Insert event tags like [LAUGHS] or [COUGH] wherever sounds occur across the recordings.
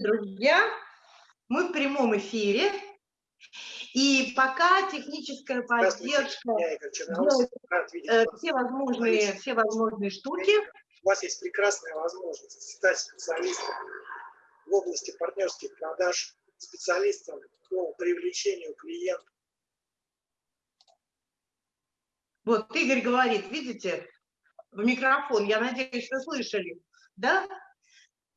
друзья, мы в прямом эфире, и пока техническая поддержка делает э, все возможные, все возможные штуки. У вас есть прекрасная возможность стать специалистом в области партнерских продаж, специалистом по привлечению клиентов. Вот Игорь говорит, видите, в микрофон, я надеюсь, вы слышали, да?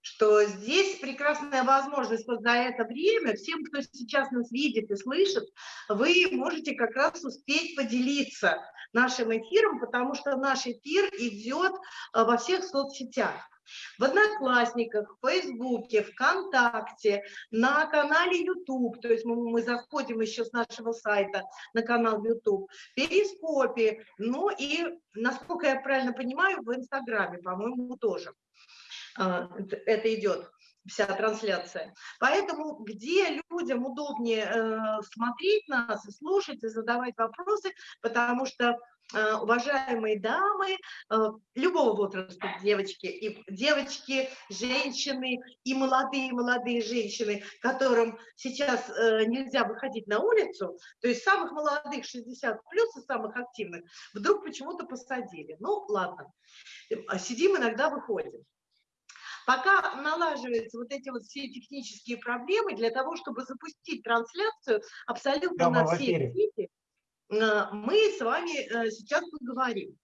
Что здесь прекрасная возможность вот за это время, всем, кто сейчас нас видит и слышит, вы можете как раз успеть поделиться нашим эфиром, потому что наш эфир идет э, во всех соцсетях. В Одноклассниках, в Фейсбуке, ВКонтакте, на канале YouTube, то есть мы, мы заходим еще с нашего сайта на канал YouTube, Перископе, ну и, насколько я правильно понимаю, в Инстаграме, по-моему, тоже. А, это идет вся трансляция. Поэтому где людям удобнее э, смотреть нас, слушать и задавать вопросы, потому что э, уважаемые дамы э, любого возраста, девочки, и девочки, женщины, и молодые-молодые женщины, которым сейчас нельзя выходить на улицу, то есть самых молодых 60 плюс и самых активных, вдруг почему-то посадили. Ну, ладно, сидим иногда, выходим. Пока налаживаются вот эти вот все технические проблемы, для того, чтобы запустить трансляцию абсолютно на все сети, э, мы с вами э, сейчас поговорим.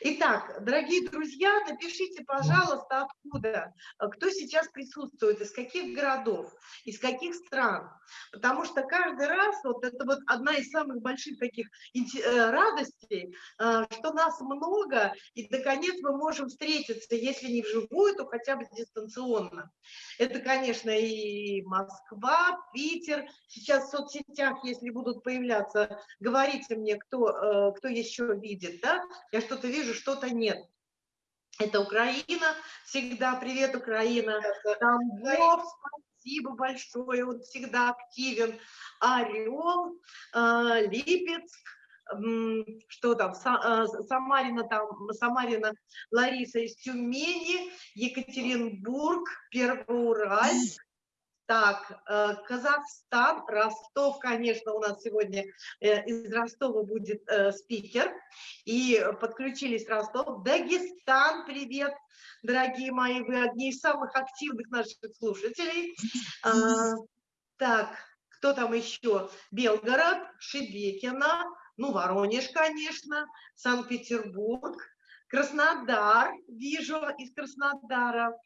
Итак, дорогие друзья, напишите, пожалуйста, откуда, э, кто сейчас присутствует, из каких городов, из каких стран. Потому что каждый раз, вот это вот одна из самых больших таких э, радостей, э, что нас много, и наконец мы можем встретиться, если не вживую, то хотя бы дистанционно. Это, конечно, и Москва, Питер. Сейчас в соцсетях, если будут появляться, говорите мне, кто, кто еще видит, да? Я что-то вижу, что-то нет. Это Украина, всегда привет, Украина. Тамбов, спасибо большое, он всегда активен. Орел, э, Липецк, что там, э, Самарина, там, Самарина Лариса из Тюмени, Екатеринбург, Первоуральск, так, э, Казахстан, Ростов, конечно, у нас сегодня э, из Ростова будет э, спикер, и подключились Ростов. Дагестан, привет, дорогие мои, вы одни из самых активных наших слушателей. Так, кто там еще? Белгород, Шебекина, ну, Воронеж, конечно, Санкт-Петербург, Краснодар, вижу из Краснодара.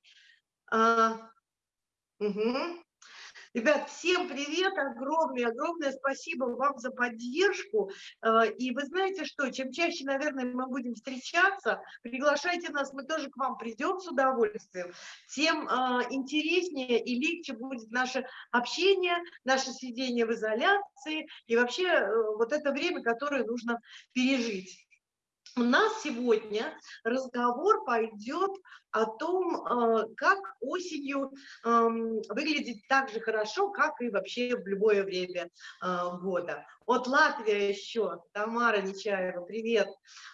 Угу. Ребят, всем привет, огромное-огромное спасибо вам за поддержку. Э, и вы знаете что, чем чаще, наверное, мы будем встречаться, приглашайте нас, мы тоже к вам придем с удовольствием, тем э, интереснее и легче будет наше общение, наше сидение в изоляции и вообще э, вот это время, которое нужно пережить. У нас сегодня разговор пойдет о том, э, как осенью эм, выглядеть так же хорошо, как и вообще в любое время э, года. От Латвия еще, Тамара Нечаева, привет.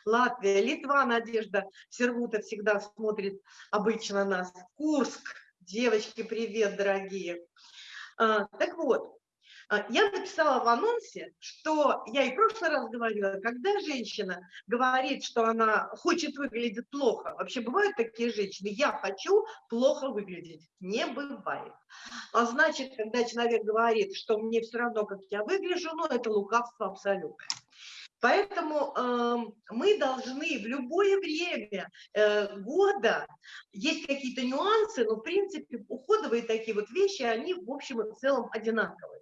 Латвия, Литва, Надежда Сервута всегда смотрит обычно нас. Курск, девочки, привет, дорогие. Э, так вот, я написала в анонсе, что я и в прошлый раз говорила, когда женщина говорит, что она хочет выглядеть плохо, вообще бывают такие женщины, я хочу плохо выглядеть, не бывает. А значит, когда человек говорит, что мне все равно, как я выгляжу, ну это лукавство абсолютно. Поэтому э, мы должны в любое время э, года, есть какие-то нюансы, но в принципе уходовые такие вот вещи, они в общем и целом одинаковые.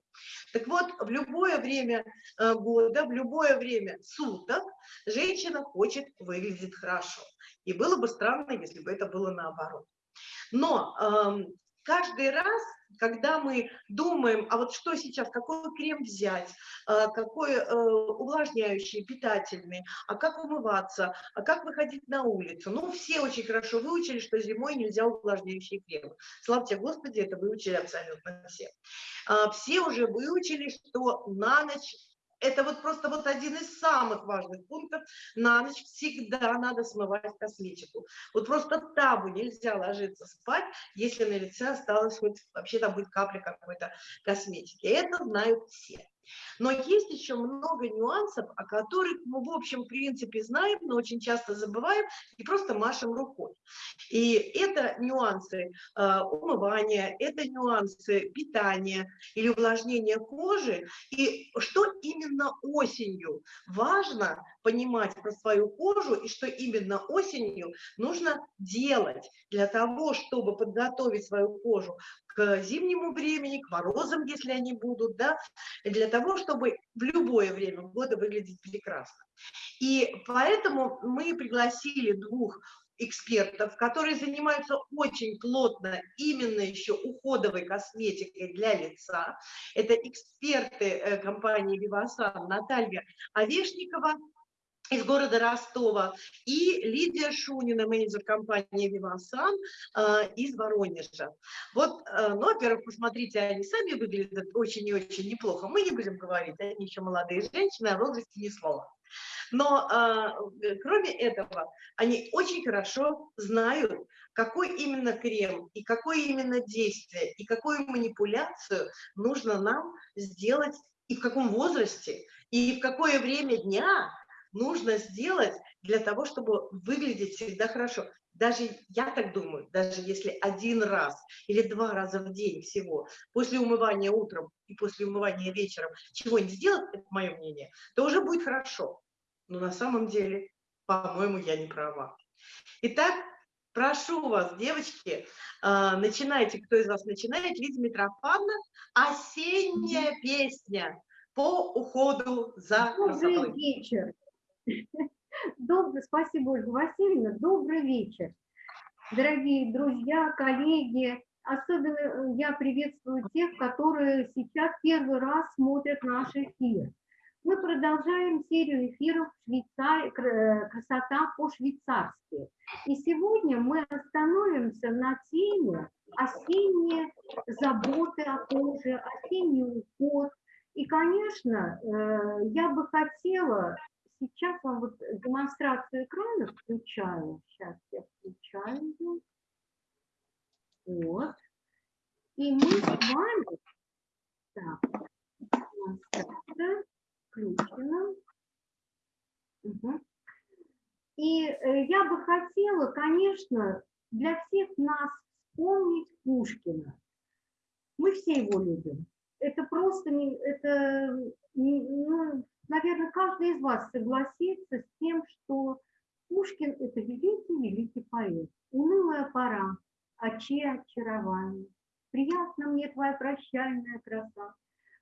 Так вот, в любое время э, года, в любое время суток женщина хочет выглядеть хорошо. И было бы странно, если бы это было наоборот. Но э, каждый раз когда мы думаем, а вот что сейчас, какой крем взять, а, какой э, увлажняющий, питательный, а как умываться, а как выходить на улицу. Ну, все очень хорошо выучили, что зимой нельзя увлажняющие кремы. Слава Господи, это выучили абсолютно все. А, все уже выучили, что на ночь это вот просто вот один из самых важных пунктов. На ночь всегда надо смывать косметику. Вот просто табу нельзя ложиться спать, если на лице осталось хоть вообще там будет капля какой-то косметики. Это знают все. Но есть еще много нюансов, о которых мы в общем принципе знаем, но очень часто забываем и просто машем рукой. И это нюансы э, умывания, это нюансы питания или увлажнения кожи. И что именно осенью важно понимать про свою кожу и что именно осенью нужно делать для того, чтобы подготовить свою кожу к зимнему времени, к морозам, если они будут, да, для того, чтобы в любое время года выглядеть прекрасно. И поэтому мы пригласили двух экспертов, которые занимаются очень плотно именно еще уходовой косметикой для лица. Это эксперты э, компании Vivasan Наталья Овешникова из города Ростова, и Лидия Шунина, менеджер компании «Вивасан» э, из Воронежа. Вот, э, ну, во-первых, посмотрите, они сами выглядят очень и очень неплохо. Мы не будем говорить, они еще молодые женщины, о возрасте ни слова. Но э, кроме этого, они очень хорошо знают, какой именно крем и какое именно действие и какую манипуляцию нужно нам сделать и в каком возрасте, и в какое время дня, нужно сделать для того, чтобы выглядеть всегда хорошо. Даже, я так думаю, даже если один раз или два раза в день всего, после умывания утром и после умывания вечером, чего-нибудь сделать, это мое мнение, то уже будет хорошо. Но на самом деле, по-моему, я не права. Итак, прошу вас, девочки, а, начинайте, кто из вас начинает, Лидия Митрофановна, «Осенняя песня» по уходу за красотой. Вечер. [LAUGHS] Добрый, спасибо, Ольга Васильевна. Добрый вечер. Дорогие друзья, коллеги, особенно э, я приветствую тех, которые сейчас первый раз смотрят наш эфир. Мы продолжаем серию эфиров Швейцар... Э, «Красота по-швейцарски». И сегодня мы остановимся на теме осенние заботы о коже, осенний уход. И, конечно, э, я бы хотела сейчас вам вот демонстрацию экрана включаю. Сейчас я включаю ее. Вот. И мы с вами... Так, демонстрация включена. Угу. И э, я бы хотела, конечно, для всех нас вспомнить Пушкина. Мы все его любим. Это просто не, это, ну, наверное, каждый из вас согласится с тем, что Пушкин – это великий-великий поэт. Унылая пора, очи очарование. Приятно мне твоя прощальная краса.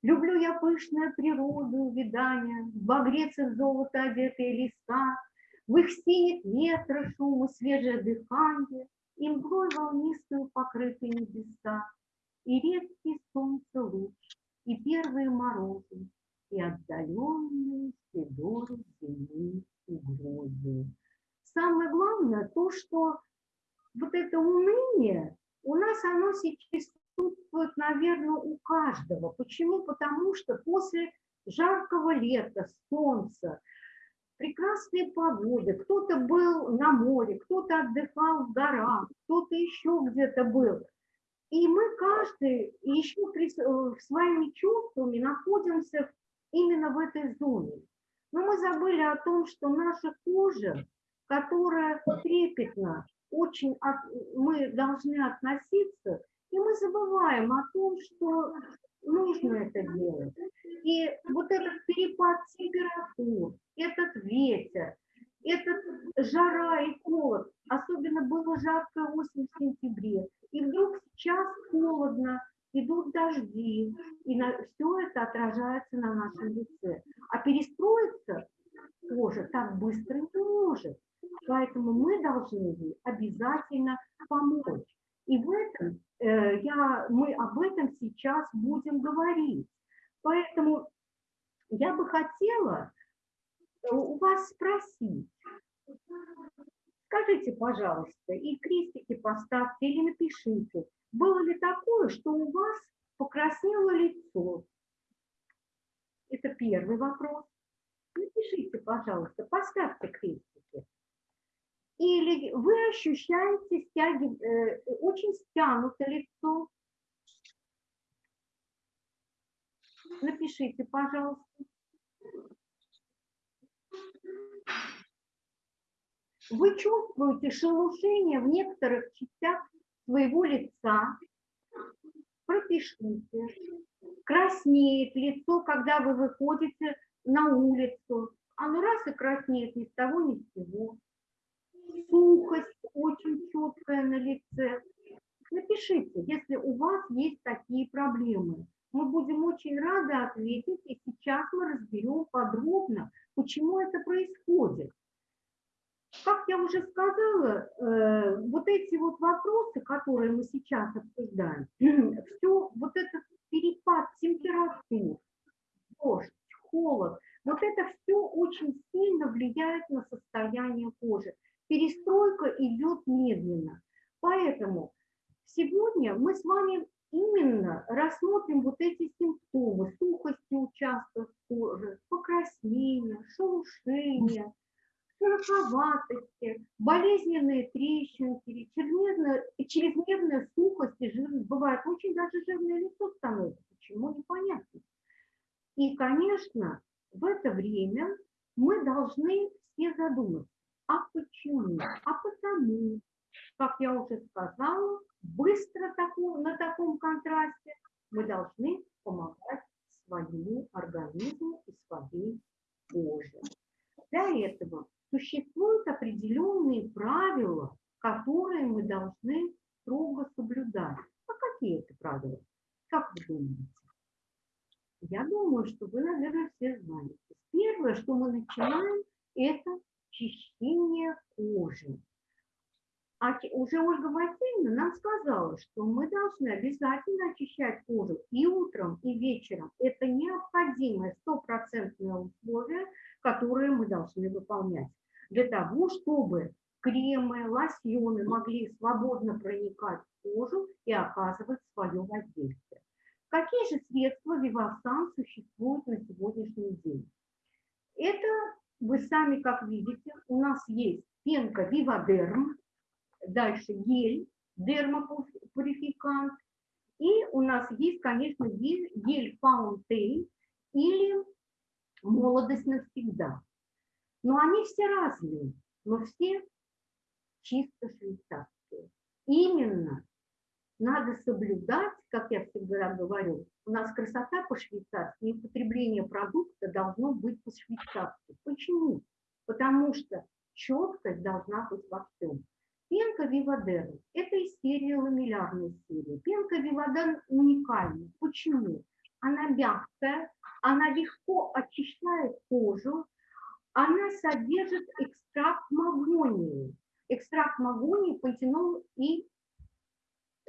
Люблю я пышную природу, увидания, Багрец и золото одетые леса, В их синих ветра шум свежее дыхание, И мглой волнистую покрыты небеса, И редкий солнце луч, и первые морозы, и отдаленные седоры земли угрозы. Самое главное то, что вот это уныние, у нас оно сейчас присутствует, наверное, у каждого. Почему? Потому что после жаркого лета, солнца, прекрасные погоды, кто-то был на море, кто-то отдыхал в горах, кто-то еще где-то был. И мы каждый еще э, своими чувствами находимся именно в этой зоне. Но мы забыли о том, что наша кожа, которая трепетна, очень от, мы должны относиться, и мы забываем о том, что нужно это делать. И вот этот перепад температур, этот ветер, этот жара и холод, особенно было жаркое осень в сентябре, и вдруг сейчас холодно, идут дожди, и на, все это отражается на нашем лице. А перестроиться тоже так быстро не может. Поэтому мы должны ей обязательно помочь. И в этом э, я, мы об этом сейчас будем говорить. Поэтому я бы хотела у вас спросить, скажите, пожалуйста, и крестики поставьте или напишите, было ли такое, что у вас покраснело лицо? Это первый вопрос. Напишите, пожалуйста, поставьте крестики. Или вы ощущаете стяги, э, очень стянуто лицо. Напишите, пожалуйста. Вы чувствуете шелушение в некоторых частях своего лица. Пропишите. Краснеет лицо, когда вы выходите на улицу. Оно раз и краснеет ни с того, ни с сего. Сухость очень четкая на лице. Напишите, если у вас есть такие проблемы. Мы будем очень рады ответить, и сейчас мы разберем подробно, почему это происходит. Как я уже сказала, э, вот эти вот вопросы, которые мы сейчас обсуждаем, [CLEARS THROAT] все вот этот перепад температур, дождь, холод, вот это все очень сильно влияет на состояние кожи. Перестройка идет медленно. Поэтому сегодня мы с вами именно рассмотрим вот эти симптомы сухости участков кожи, покраснения, шелушения, шероховатости, болезненные трещинки, чрезмерная, чрезмерная сухость и жирность. Бывает очень даже жирное лицо становится. Почему, непонятно. И, конечно, в это время мы должны все задуматься, а почему? А потому, как я уже сказала, быстро на таком контрасте мы должны помогать своему организму и своей коже. Для этого существуют определенные правила, которые мы должны строго соблюдать. А какие это правила? Как вы думаете? Я думаю, что вы, наверное, все знаете. Первое, что мы начинаем, это чищение кожи. А уже Ольга Васильевна нам сказала, что мы должны обязательно очищать кожу и утром, и вечером. Это необходимое стопроцентное условие, которое мы должны выполнять для того, чтобы кремы, лосьоны могли свободно проникать в кожу и оказывать свое воздействие. Какие же средства Вивасан существуют на сегодняшний день? Это вы сами как видите, у нас есть пенка Вивадерм, дальше гель, дермопурификант, и у нас есть, конечно, гель, гель Фаунтейн или молодость навсегда. Но они все разные, но все чисто швейцарские. Именно надо соблюдать, как я всегда говорю, у нас красота по-швейцарски, и потребление продукта должно быть по-швейцарски. Почему? Потому что четкость должна быть во всем. Пенка Вивадерм – это из серии ламеллярной серии. Пенка Вивадерм уникальна. Почему? Она мягкая, она легко очищает кожу, она содержит экстракт магонии. Экстракт магонии, пантенол и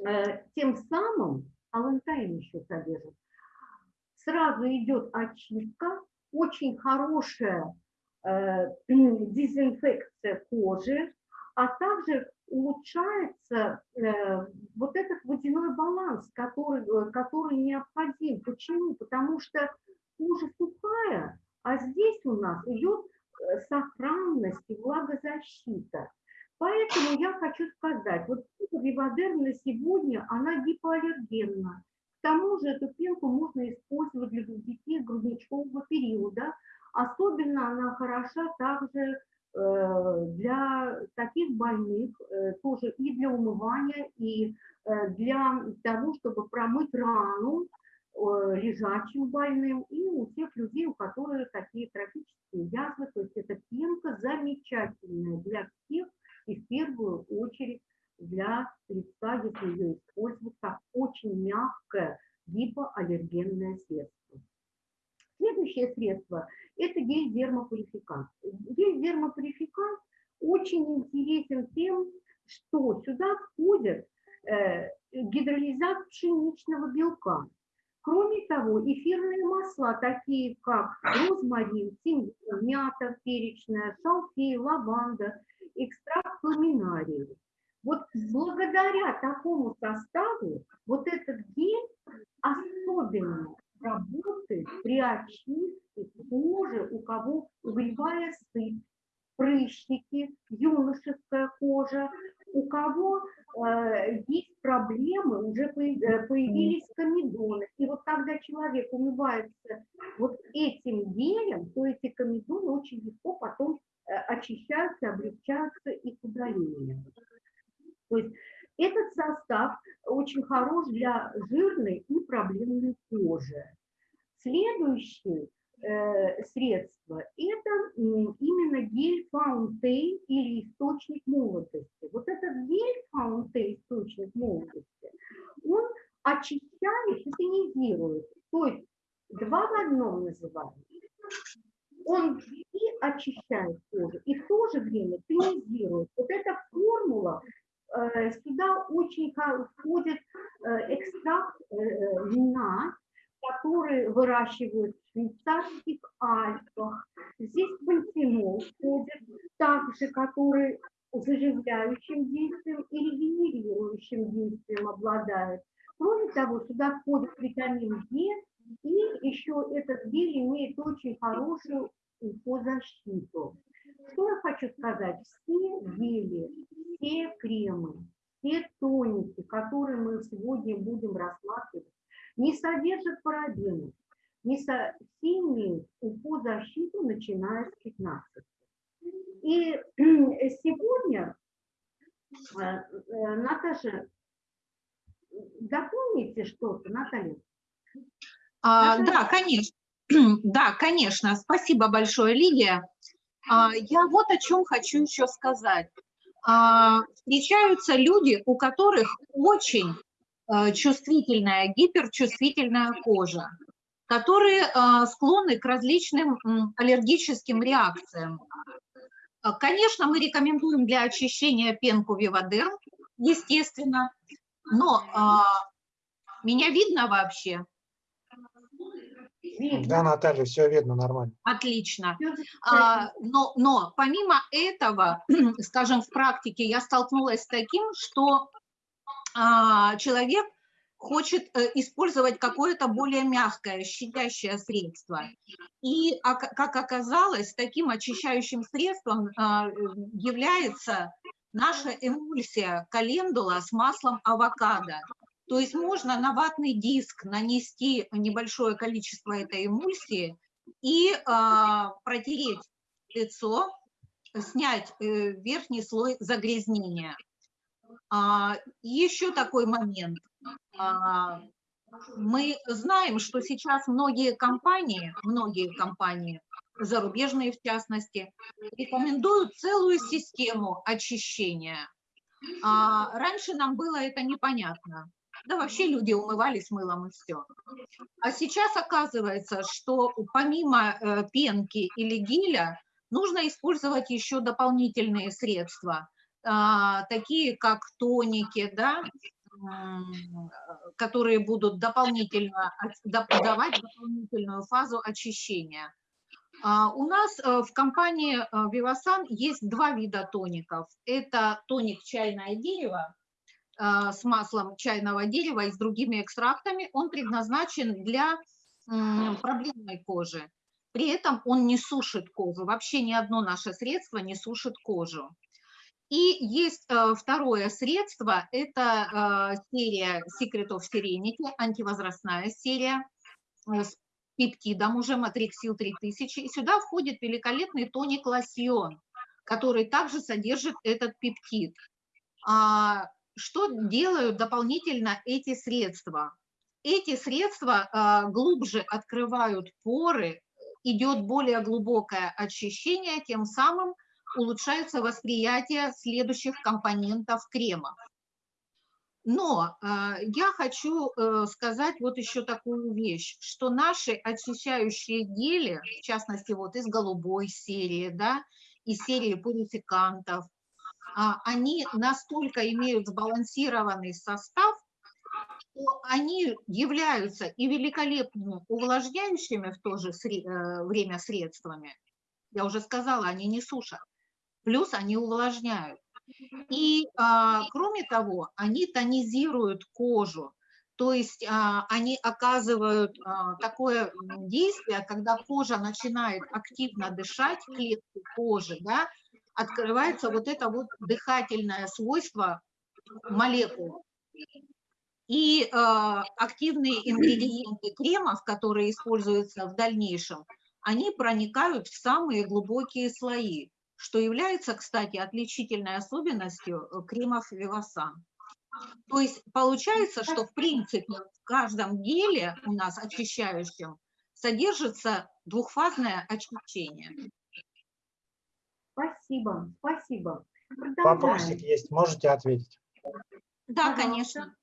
э, тем самым алантаин еще содержит. Сразу идет очистка, очень хорошая э, [CLEARS THROAT] дезинфекция кожи, а также улучшается э, вот этот водяной баланс, который, э, который необходим. Почему? Потому что кожа сухая, а здесь у нас идет сохранность и влагозащита. Поэтому я хочу сказать, вот Вивадер на сегодня, она гипоаллергенна. К тому же эту пенку можно использовать для детей грудничкового периода. Особенно она хороша также э, для таких больных, э, тоже и для умывания, и для того, чтобы промыть рану, Э, лежачим больным и у тех людей, у которых такие трофические язвы. То есть эта пенка замечательная для всех и в первую очередь для лица, если ее использовать как очень мягкое гипоаллергенное средство. Следующее средство – это гель-дермопурификант. Гель-дермопурификант очень интересен тем, что сюда входит э, гидролизат пшеничного белка. Кроме того, эфирные масла, такие как розмарин, тимьян, мята перечная, шалфей, лаванда, экстракт ламинарии. Вот благодаря такому составу вот этот гель особенно работает при очистке кожи, у кого угревая сыпь, прыщики, юношеская кожа, у кого э, есть проблемы, уже э, появились комедоны. И вот когда человек умывается вот этим гелем, то эти комедоны очень легко потом э, очищаются, облегчаются их удалением. То есть этот состав очень хорош для жирной и проблемной кожи. Следующее э, средство – это именно гель фаунтей или источник молодости. Вот этот гель фаунтей, источник молодости, он очищает и тонизирует. То есть два в одном называют. Он и очищает кожу, и в то же время тонизирует. Вот эта формула Э, сюда очень входит э, экстракт э, вина, который выращивают в швейцарских Альпах. Здесь пантенол входит, также который заживляющим действием и регенерирующим действием обладает. Кроме того, сюда входит витамин Е, и еще этот гель имеет очень хорошую защиту. Что я хочу сказать? Все гели, все кремы, все тоники, которые мы сегодня будем рассматривать, не содержат парабенов, не со... все имеют УФО-защиту, начиная с 15. И сегодня, э, э, Наташа, дополните что-то, Наталья? А, да, конечно. [CLEARS THROAT] Да, конечно. Спасибо большое, Лидия. А, я вот о чем хочу еще сказать. А, встречаются люди, у которых очень чувствительная, гиперчувствительная кожа, которые склонны к различным аллергическим реакциям. Конечно, мы рекомендуем для очищения пенку Вивадерм, естественно, но меня видно вообще? Видно. Да, Наталья, все видно нормально. Отлично. А, но, но помимо этого, [CLEARS THROAT] скажем, в практике я столкнулась с таким, что человек хочет э, использовать какое-то более мягкое, щадящее средство. И, а, как оказалось, таким очищающим средством а, является наша эмульсия календула с маслом авокадо. То есть можно на ватный диск нанести небольшое количество этой эмульсии и протереть лицо, снять э, верхний слой загрязнения. А, еще такой момент. А, мы знаем, что сейчас многие компании, многие компании, зарубежные в частности, рекомендуют целую систему очищения. А раньше нам было это непонятно. Да вообще люди умывались мылом и все. А сейчас оказывается, что помимо э, пенки или геля нужно использовать еще дополнительные средства, такие как тоники, да, которые будут дополнительно давать дополнительную фазу очищения. А, у нас э, в компании Vivasan э, есть два вида тоников. Это тоник чайное дерево, а, с маслом чайного дерева и с другими экстрактами, он предназначен для проблемной кожи. При этом он не сушит кожу. Вообще ни одно наше средство не сушит кожу. И есть э, второе средство, это э, серия Secret of Serenity, антивозрастная серия э, с пептидом уже Матриксил 3000. И сюда входит великолепный тоник лосьон, который также содержит этот пептид. А, что делают дополнительно эти средства? Эти средства глубже открывают поры, идет более глубокое очищение, тем самым улучшается восприятие следующих компонентов крема. Но э, я хочу э, сказать вот еще такую вещь, что наши очищающие гели, в частности вот из голубой серии, да, из серии пурификантов, а, они настолько имеют сбалансированный состав, что они являются и великолепными увлажняющими в то же э, время средствами. Я уже сказала, они не сушат. Плюс они увлажняют. И а, кроме того, они тонизируют кожу. То есть а, они оказывают а, такое действие, когда кожа начинает активно дышать, клетки кожи, да, открывается вот это вот дыхательное свойство молекул. И э, активные ингредиенты кремов, которые используются в дальнейшем, они проникают в самые глубокие слои, что является, кстати, отличительной особенностью э, кремов Вивасан. То есть получается, что в принципе в каждом геле у нас очищающем содержится двухфазное очищение. Спасибо, спасибо. Вопросик есть, можете ответить? Да, конечно.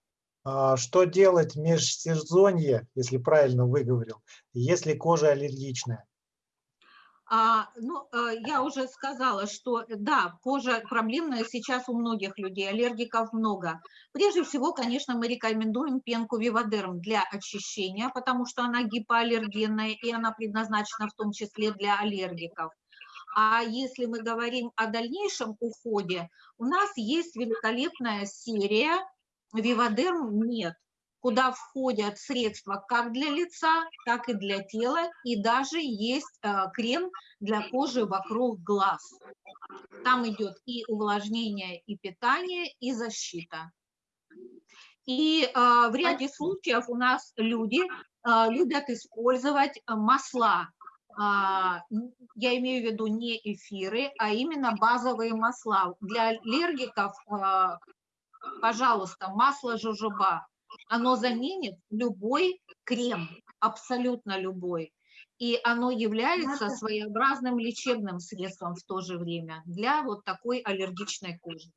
А, Что делать в межсезонье, если правильно выговорил, если кожа аллергичная? А, ну, э, я уже сказала, что да, кожа проблемная сейчас у многих людей, аллергиков много. Прежде всего, конечно, мы рекомендуем пенку Вивадерм для очищения, потому что она гипоаллергенная и она предназначена в том числе для аллергиков. А если мы говорим о дальнейшем уходе, у нас есть великолепная серия Вивадерм нет, куда входят средства как для лица, так и для тела, и даже есть э, крем для кожи вокруг глаз. Там идет и увлажнение, и питание, и защита. И э, в ряде случаев у нас люди э, любят использовать масла. Я имею в виду не эфиры, а именно базовые масла. Для аллергиков, э, пожалуйста, масло жожоба. Оно заменит любой крем, абсолютно любой. И оно является своеобразным лечебным средством в то же время для вот такой аллергичной кожи.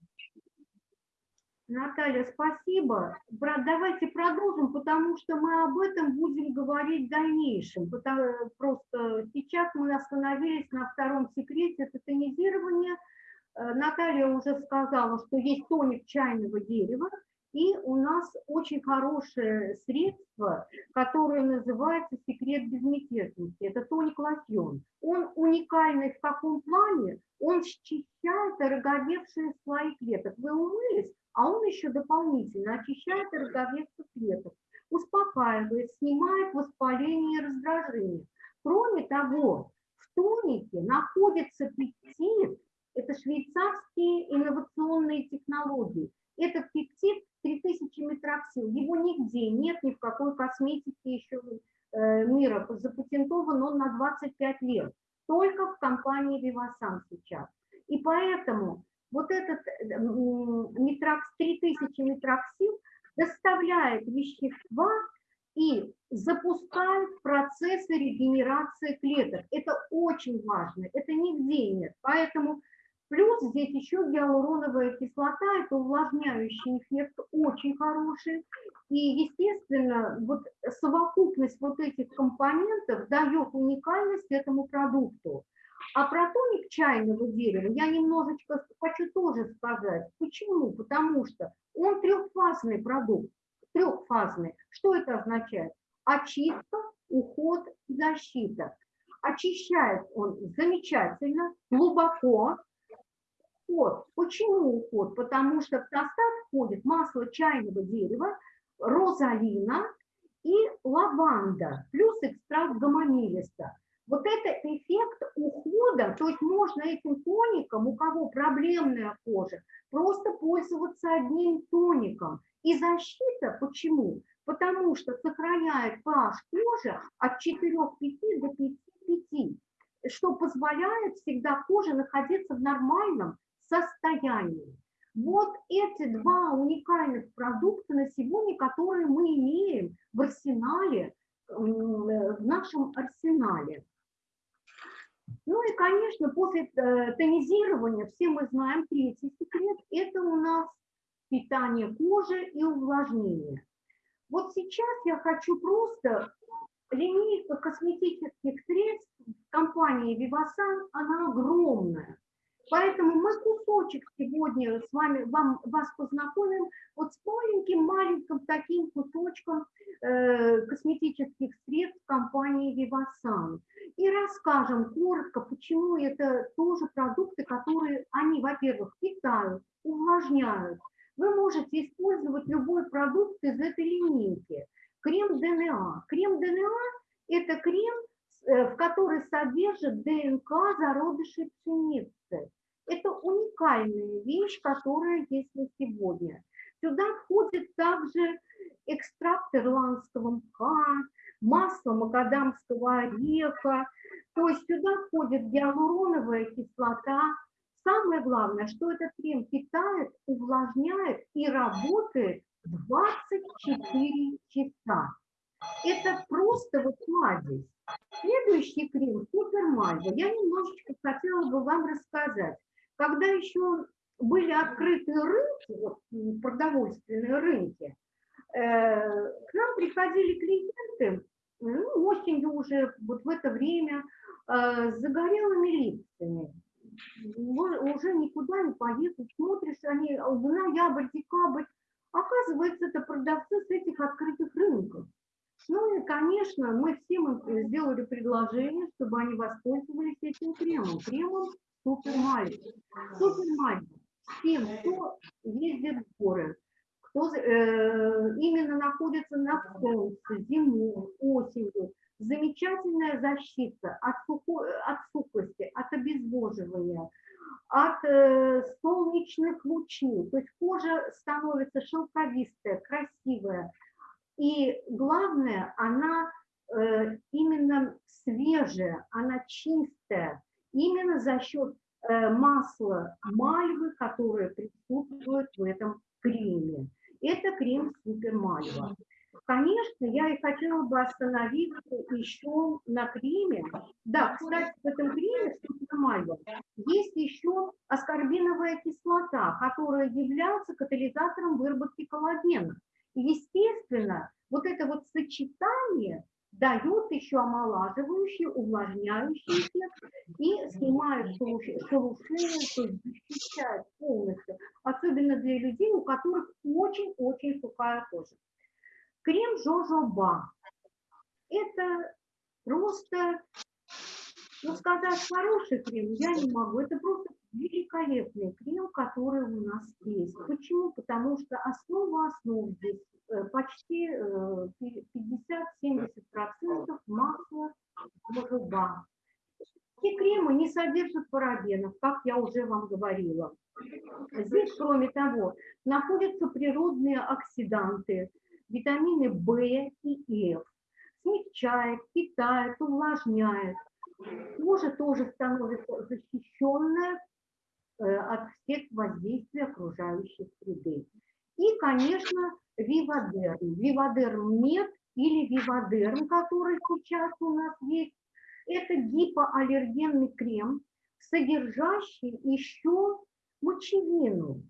Наталья, спасибо. Бра- Давайте продолжим, потому что мы об этом будем говорить в дальнейшем. Потому- Просто сейчас мы остановились на втором секрете, это тонизирование. Э, Наталья уже сказала, что есть тоник чайного дерева, и у нас очень хорошее средство, которое называется «Секрет безмятежности». Это тоник лосьон. Он уникальный в каком плане? Он счищает ороговевшие слои клеток. Вы умылись, а он еще дополнительно очищает ороговевших клеток, успокаивает, снимает воспаление и раздражение. Кроме того, в тонике находится пептид, это швейцарские инновационные технологии. Этот пептид 3000 Matrixyl, его нигде нет, ни в какой косметике еще э, мира запатентован он на 25 лет, только в компании Vivasan сейчас. И поэтому вот этот метрокс, 3000 Matrixyl доставляет вещества и запускает процессы регенерации клеток. Это очень важно, это нигде нет. Поэтому плюс здесь еще гиалуроновая кислота, это увлажняющий эффект очень хороший. И, естественно, вот совокупность вот этих компонентов дает уникальность этому продукту. А про тоник чайного дерева я немножечко хочу тоже сказать. Почему? Потому что он трехфазный продукт. Трехфазный. Что это означает? Очистка, уход защита. Очищает он замечательно, глубоко. Уход. Почему уход? Потому что в состав входит масло чайного дерева, розалина и лаванда, плюс экстракт гаманилиста. Вот это эффект ухода, то есть можно этим тоником, у кого проблемная кожа, просто пользоваться одним тоником. И защита почему? Потому что сохраняет pH кожи от 4,5 до 5,5, что позволяет всегда коже находиться в нормальном состоянии. Вот эти два уникальных продукта на сегодня, которые мы имеем в арсенале, э, в нашем арсенале. Ну и, конечно, после э, тонизирования, все мы знаем третий секрет, это у нас питание кожи и увлажнение. Вот сейчас я хочу просто линейка косметических средств компании Vivasan, она огромная. Поэтому мы кусочек сегодня с вами вам, вас познакомим вот с маленьким-маленьким таким кусочком э, косметических средств компании Vivasan. И расскажем коротко, почему это тоже продукты, которые они, во-первых, питают, увлажняют, вы можете использовать любой продукт из этой линейки. Крем ДНА. Крем ДНА – это крем, э, в который содержит ДНК зародышей пшеницы. Это уникальная вещь, которая есть на сегодня. Сюда входит также экстракт ирландского мха, масло макадамского ореха. То есть сюда входит гиалуроновая кислота. Самое главное, что этот крем питает, увлажняет и работает 24 часа. Это просто вот кладезь. Следующий крем Супермальва. Я немножечко хотела бы вам рассказать. Когда еще были открыты рынки, вот, продовольственные рынки, э, к нам приходили клиенты ну, осенью уже, вот в это время, э, с загорелыми лицами. Уже никуда не поехать, смотришь, они в ноябрь, декабрь, оказывается, это продавцы с этих открытых рынков. Ну и, конечно, мы всем им сделали предложение, чтобы они воспользовались этим кремом. Кремом Супермальва. Супермальва. Всем, кто ездит в горы, кто э, именно находится на солнце, зимой, осенью. Замечательная защита от, сухо, от сухости, от обезвоживания, от э, солнечных лучей. То есть кожа становится шелковистая, красивая. И главное, она э, именно свежая, она чистая, именно за счет э, масла мальвы, которое присутствует в этом креме. Это крем Супер Мальва. Конечно, я и хотела бы остановиться еще на креме. Да, кстати, в этом креме Супер Мальва есть еще аскорбиновая кислота, которая является катализатором выработки коллагена. Естественно, вот это вот сочетание дает еще омолаживающий, увлажняющий эффект и снимает шелушение, то есть защищает полностью, особенно для людей, у которых очень-очень сухая кожа. Крем Жожоба. Это просто, ну сказать, хороший крем я не могу, это просто великолепный крем, который у нас есть. Почему? Потому что основа основ здесь Э, почти 50-70% э, масла жуба. И кремы не содержат парабенов, как я уже вам говорила. Здесь, кроме того, находятся природные оксиданты, витамины В и F. Смягчает, питает, увлажняет. Кожа тоже становится защищенная от всех воздействий окружающей среды. И, конечно, Вивадерм. Вивадерм нет или Вивадерм, который сейчас у нас есть. Это гипоаллергенный крем, содержащий еще мочевину.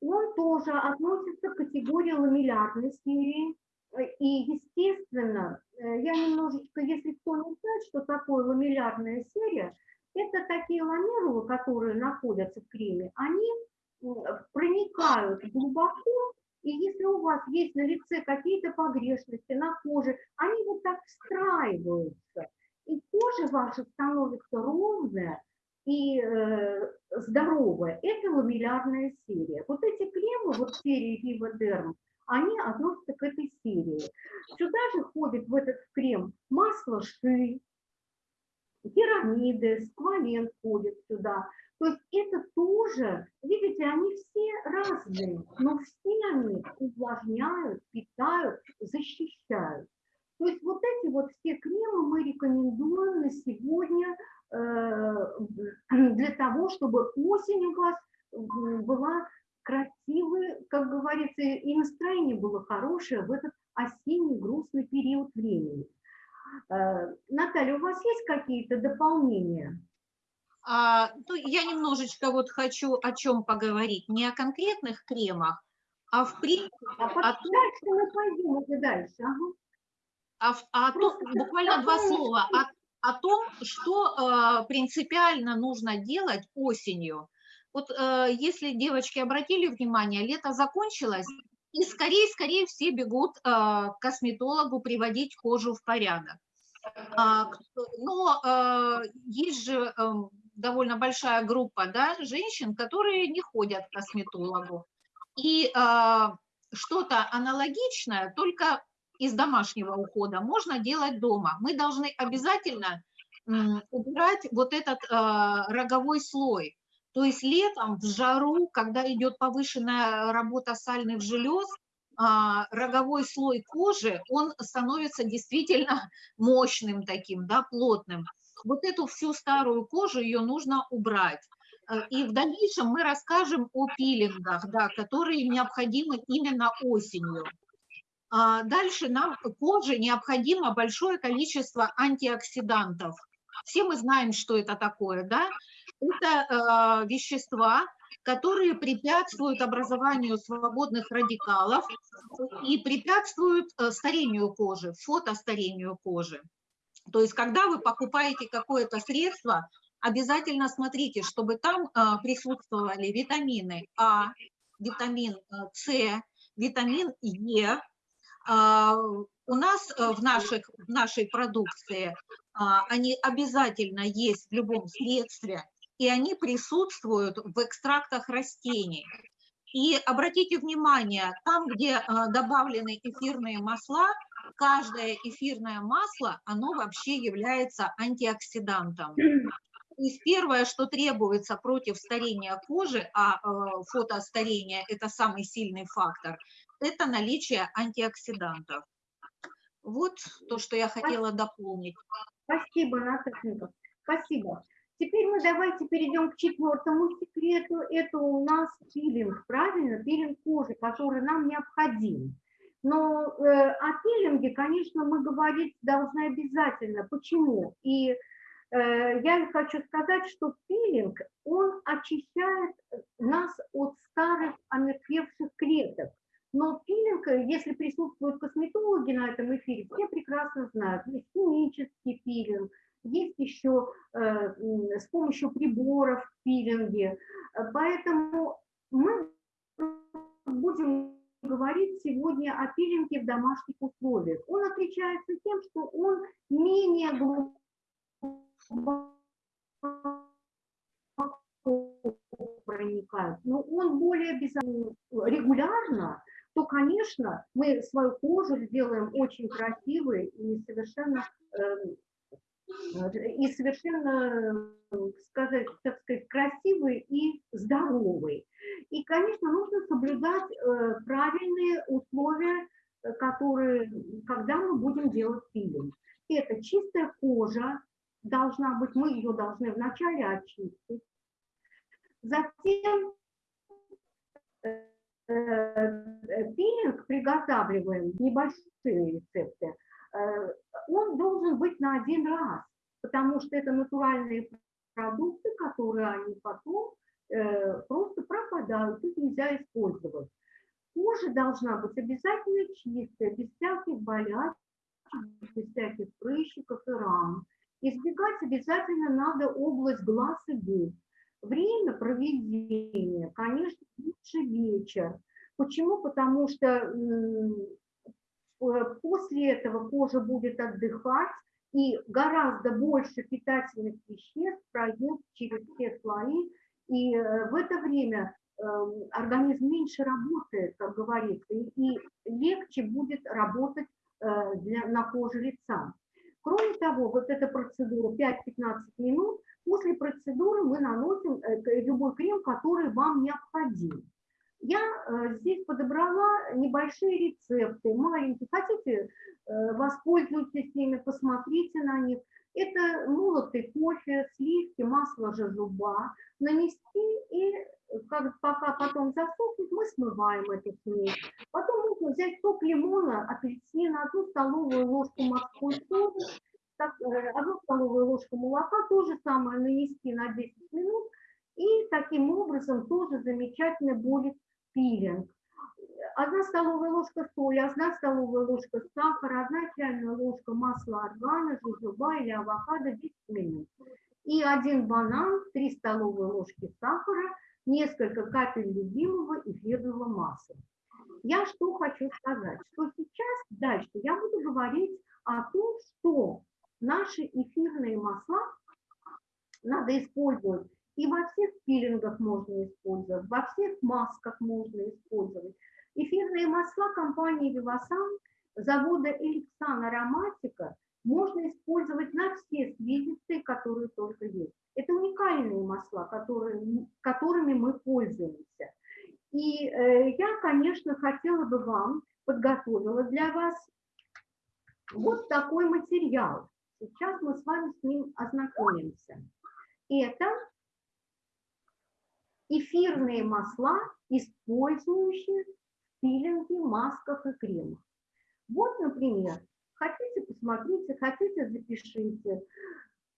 Он тоже относится к категории ламеллярной серии. И, естественно, э, я немножечко, если кто не знает, что такое ламеллярная серия, это такие ламерулы, которые находятся в креме, они проникают глубоко и если у вас есть на лице какие-то погрешности на коже, они вот так встраиваются. И кожа ваша становится ровная и э, здоровая. Это ламеллярная серия. Вот эти кремы, вот серии Derm, они относятся к этой серии. Сюда же входит в этот крем масло ши, пирамиды, сквален входит сюда. То есть это тоже, видите, они все разные, но все они увлажняют, питают, защищают. То есть вот эти вот все кремы мы рекомендуем на сегодня э, [CLEARS THROAT] для того, чтобы осень у вас была красивая, как говорится, и настроение было хорошее в этот осенний грустный период времени. Э, Наталья, у вас есть какие-то дополнения? А, ну, я немножечко вот хочу о чем поговорить, не о конкретных кремах, а в принципе... А о том, что мы пойдем уже дальше. Ага. А, а то, буквально два слова о, о том, что э, принципиально нужно делать осенью. Вот э, если девочки обратили внимание, лето закончилось, и скорее, скорее все бегут э, к косметологу приводить кожу в порядок. А, но э, есть же э, довольно большая группа да, женщин, которые не ходят к косметологу. И а, что-то аналогичное, только из домашнего ухода, можно делать дома. Мы должны обязательно убирать вот этот а, роговой слой. То есть летом в жару, когда идет повышенная работа сальных желез, а, роговой слой кожи, он становится действительно [LAUGHS] мощным таким, да, плотным. Вот эту всю старую кожу, ее нужно убрать. Э, и в дальнейшем мы расскажем о пилингах, да, которые необходимы именно осенью. А дальше нам коже необходимо большое количество антиоксидантов. Все мы знаем, что это такое, да? Это э, вещества, которые препятствуют образованию свободных радикалов и препятствуют э, старению кожи, фотостарению кожи. То есть, когда вы покупаете какое-то средство, обязательно смотрите, чтобы там э, присутствовали витамины А, витамин э, С, витамин Е. У нас в, наших, в нашей продукции они обязательно есть в любом средстве, и они присутствуют в экстрактах растений. И обратите внимание, там, где а, добавлены эфирные масла, каждое эфирное масло, оно вообще является антиоксидантом. То есть первое, что требуется против старения кожи, а э, фотостарение – это самый сильный фактор, это наличие антиоксидантов. Вот то, что я хотела дополнить. Спасибо, Наташенька. Спасибо. Теперь мы давайте перейдем к четвертому секрету. Это у нас пилинг, правильно? Пилинг кожи, который нам необходим. Но э, о пилинге, конечно, мы говорить должны обязательно. Почему? И э, я хочу сказать, что пилинг, он очищает нас от старых омертвевших клеток. Но пилинг, если присутствуют косметологи на этом эфире, все прекрасно знают, химический пилинг, есть еще э, с помощью приборов пилинги. Поэтому мы будем говорить сегодня о пилинге в домашних условиях. Он отличается тем, что он менее глубоко проникает, но он более регулярно, то, конечно, мы свою кожу сделаем очень красивой и совершенно эм, и совершенно, сказать, так сказать, красивый и здоровый. И, конечно, нужно соблюдать э, правильные условия, э, которые, когда мы будем делать пилинг. Это чистая кожа должна быть, мы ее должны вначале очистить. Затем э, пилинг приготавливаем, небольшие рецепты, он должен быть на один раз, потому что это натуральные продукты, которые они потом э, просто пропадают, их нельзя использовать. Кожа должна быть обязательно чистая, без всяких болячек, без всяких прыщиков и ран. Избегать обязательно надо область глаз и губ. Время проведения, конечно, лучше вечер. Почему? Потому что Э, после этого кожа будет отдыхать, и гораздо больше питательных веществ пройдет через все слои, и э, в это время эм, организм меньше работает, как говорится, и легче будет работать э, для, на коже лица. Кроме того, вот эта процедура 5-15 минут, после процедуры мы наносим любой крем, который вам необходим. Я э, здесь подобрала небольшие рецепты, маленькие. Хотите, э, воспользуйтесь ими, посмотрите на них. Это молотый кофе, сливки, масло жожоба. Нанести и как, пока потом засохнет, мы смываем эту смесь. Потом можно взять сок лимона, апельсина, одну столовую ложку морской так, э, одну столовую ложку молока, то же самое нанести на 10 минут. И таким образом тоже замечательно будет пилинг. Одна столовая ложка соли, одна столовая ложка сахара, одна чайная ложка масла органа, жужоба или авокадо 10 минут. И один банан, 3 столовые ложки сахара, несколько капель любимого эфирного масла. Я что хочу сказать, что сейчас дальше я буду говорить о том, что наши эфирные масла надо использовать И во всех пилингах можно использовать, во всех масках можно использовать. Эфирные масла компании Vivasan, завода Эликсан Ароматика, можно использовать на все свидетельства, которые только есть. Это уникальные масла, которые, которыми мы пользуемся. И э, я, конечно, хотела бы вам, подготовила для вас вот такой материал. Сейчас мы с вами с ним ознакомимся. Это эфирные масла, использующие в пилинге, масках и кремах. Вот, например, хотите, посмотрите, хотите, запишите.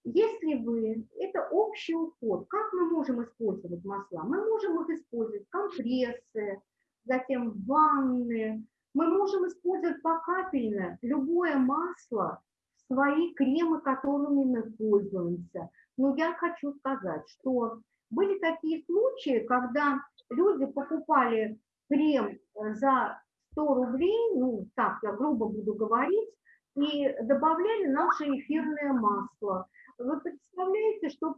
Если вы, это общий уход, как мы можем использовать масла? Мы можем их использовать компрессы, затем ванны, мы можем использовать покапельно любое масло, свои кремы, которыми мы пользуемся. Но я хочу сказать, что были такие случаи, когда люди покупали крем э, за 100 рублей, ну так я грубо буду говорить, и добавляли наше эфирное масло. Вы представляете, что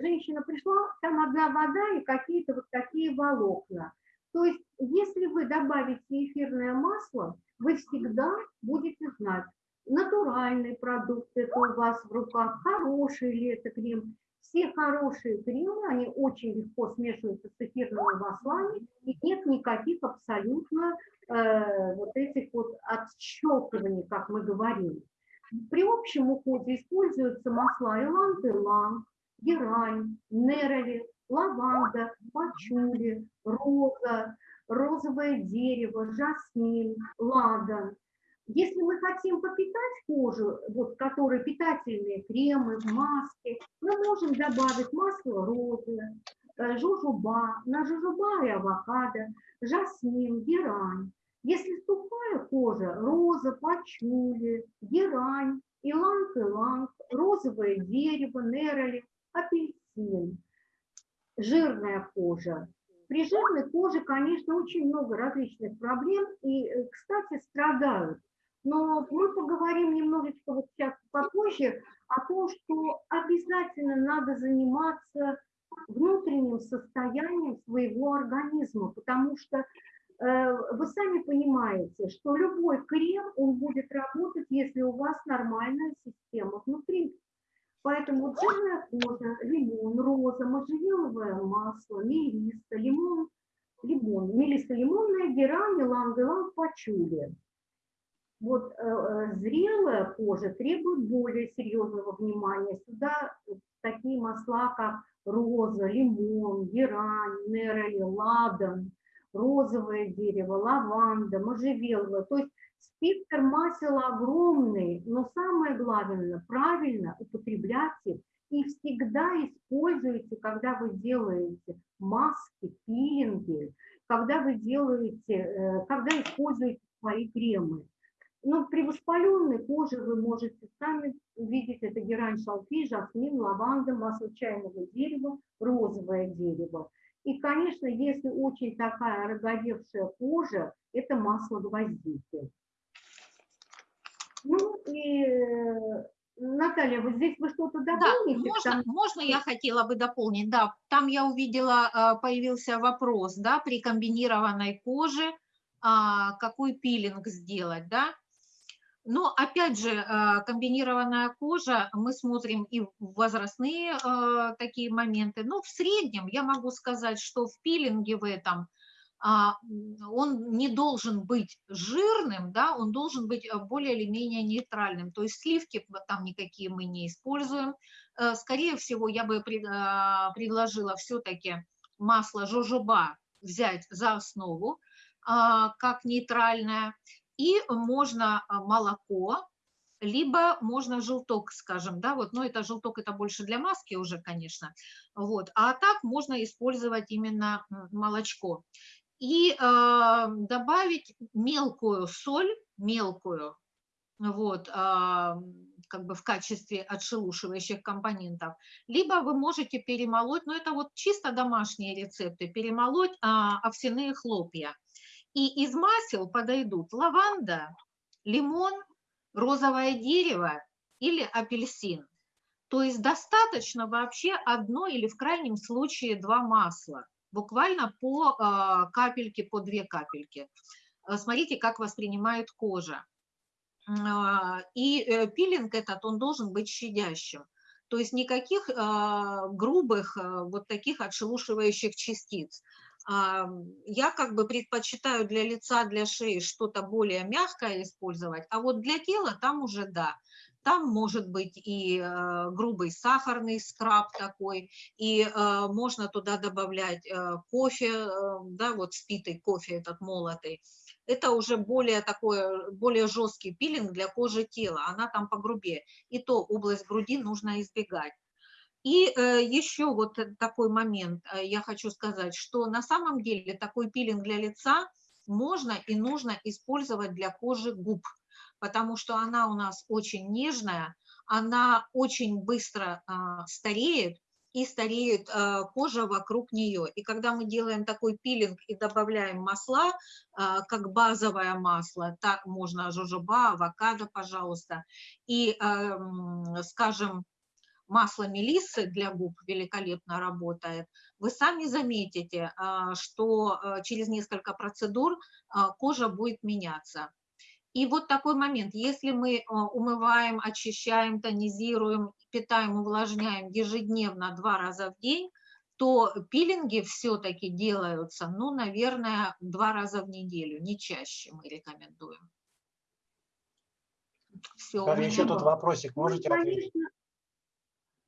женщина пришла, там одна вода и какие-то вот такие волокна. То есть, если вы добавите эфирное масло, вы всегда будете знать, натуральный продукт это у вас в руках, хороший ли это крем. Все хорошие кремы, они очень легко смешиваются с эфирными маслами, и нет никаких абсолютно э, вот этих вот отщелкиваний, как мы говорим. При общем уходе используются масла иланг-иланг, герань, нерoli, лаванда, пачули, роза, розовое дерево, жасмин, ладан. Если мы хотим попитать кожу, вот, которые питательные кремы, маски, мы можем добавить масло розы, э, жужуба, на жужуба и авокадо, жасмин, герань. Если сухая кожа, роза, пачули, герань, иланг-иланг, розовое дерево, нероли, апельсин жирная кожа. При жирной коже, конечно, очень много различных проблем и, э, кстати, страдают. Но мы поговорим немножечко вот сейчас попозже о том, что обязательно надо заниматься внутренним состоянием своего организма, потому что э, вы сами понимаете, что любой крем, он будет работать, если у вас нормальная система внутри. Поэтому жирная кожа, лимон, роза, можжевеловое масло, мелиса, лимон, лимон, мелиса лимонная, герань, иланг-иланг, пачули. Вот э, э, зрелая кожа требует более серьезного внимания. Сюда такие масла, как роза, лимон, герань, нероли, ладан, розовое дерево, лаванда, можжевеловое. То есть Спектр масел огромный, но самое главное, правильно употреблять их и всегда используйте, когда вы делаете маски, пилинги, когда вы делаете, э, когда используете свои кремы. Но при воспаленной коже вы можете сами видеть, это герань, шалфей, жасмин, лаванда, масло чайного дерева, розовое дерево. И, конечно, если очень такая роговевшая кожа, это масло гвоздики. Ну и, э, Наталья, вот здесь вы что-то дополните? Да, можно, там... можно я хотела бы дополнить? Да, там я увидела, э, появился вопрос, да, при комбинированной коже, а, какой пилинг сделать, да? Но опять же, э, комбинированная кожа, мы смотрим и возрастные такие моменты, но в среднем я могу сказать, что в пилинге в этом а, он не должен быть жирным, да, он должен быть э, более или менее нейтральным. То есть сливки там никакие мы не используем. Э, скорее всего, я бы предложила все-таки масло жожоба взять за основу, а, как нейтральное. И можно молоко, либо можно желток, скажем, да, вот, но это желток, это больше для маски уже, конечно, вот, а так можно использовать именно молочко и э, добавить мелкую соль, мелкую, вот, э, как бы в качестве отшелушивающих компонентов, либо вы можете перемолоть, но это вот чисто домашние рецепты, перемолоть э, овсяные хлопья. И из масел подойдут лаванда, лимон, розовое дерево или апельсин. То есть достаточно вообще одно или в крайнем случае два масла, буквально по э, капельке, по две капельки. Э, смотрите, как воспринимает кожа. А, и э, пилинг этот, он должен быть щадящим. То есть никаких а, грубых вот таких отшелушивающих частиц. Я как бы предпочитаю для лица, для шеи что-то более мягкое использовать, а вот для тела там уже да. Там может быть и э, грубый сахарный скраб такой, и э, можно туда добавлять э, кофе, э, да, вот спитый кофе этот молотый. Это уже более такой, более жесткий пилинг для кожи тела, она там погрубее. И то область груди нужно избегать. И э, еще вот такой момент э, я хочу сказать, что на самом деле такой пилинг для лица можно и нужно использовать для кожи губ потому что она у нас очень нежная, она очень быстро а, стареет, и стареет а, кожа вокруг нее. И когда мы делаем такой пилинг и добавляем масла, а, как базовое масло, так можно жожоба, авокадо, пожалуйста, и, а, скажем, масло мелиссы для губ великолепно работает, вы сами заметите, а, что а, через несколько процедур а, кожа будет меняться. И вот такой момент, если мы э, умываем, очищаем, тонизируем, питаем, увлажняем ежедневно два раза в день, то пилинги все-таки делаются, ну, наверное, два раза в неделю, не чаще мы рекомендуем. Все. Там еще тут вопросик, можете ну, ответить?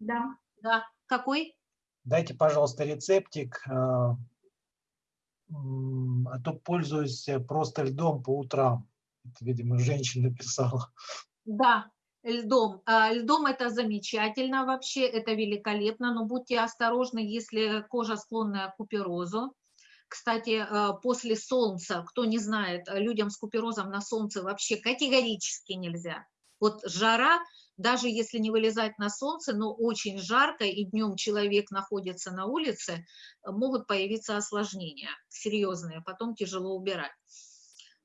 Да. Да, какой? Дайте, пожалуйста, рецептик, э, а то пользуюсь просто льдом по утрам. Это, видимо, женщина писала. Да, льдом. А, льдом это замечательно вообще, это великолепно, но будьте осторожны, если кожа склонная к куперозу. Кстати, а, после солнца, кто не знает, людям с куперозом на солнце вообще категорически нельзя. Вот жара, даже если не вылезать на солнце, но очень жарко, и днем человек находится на улице, могут появиться осложнения серьезные, потом тяжело убирать.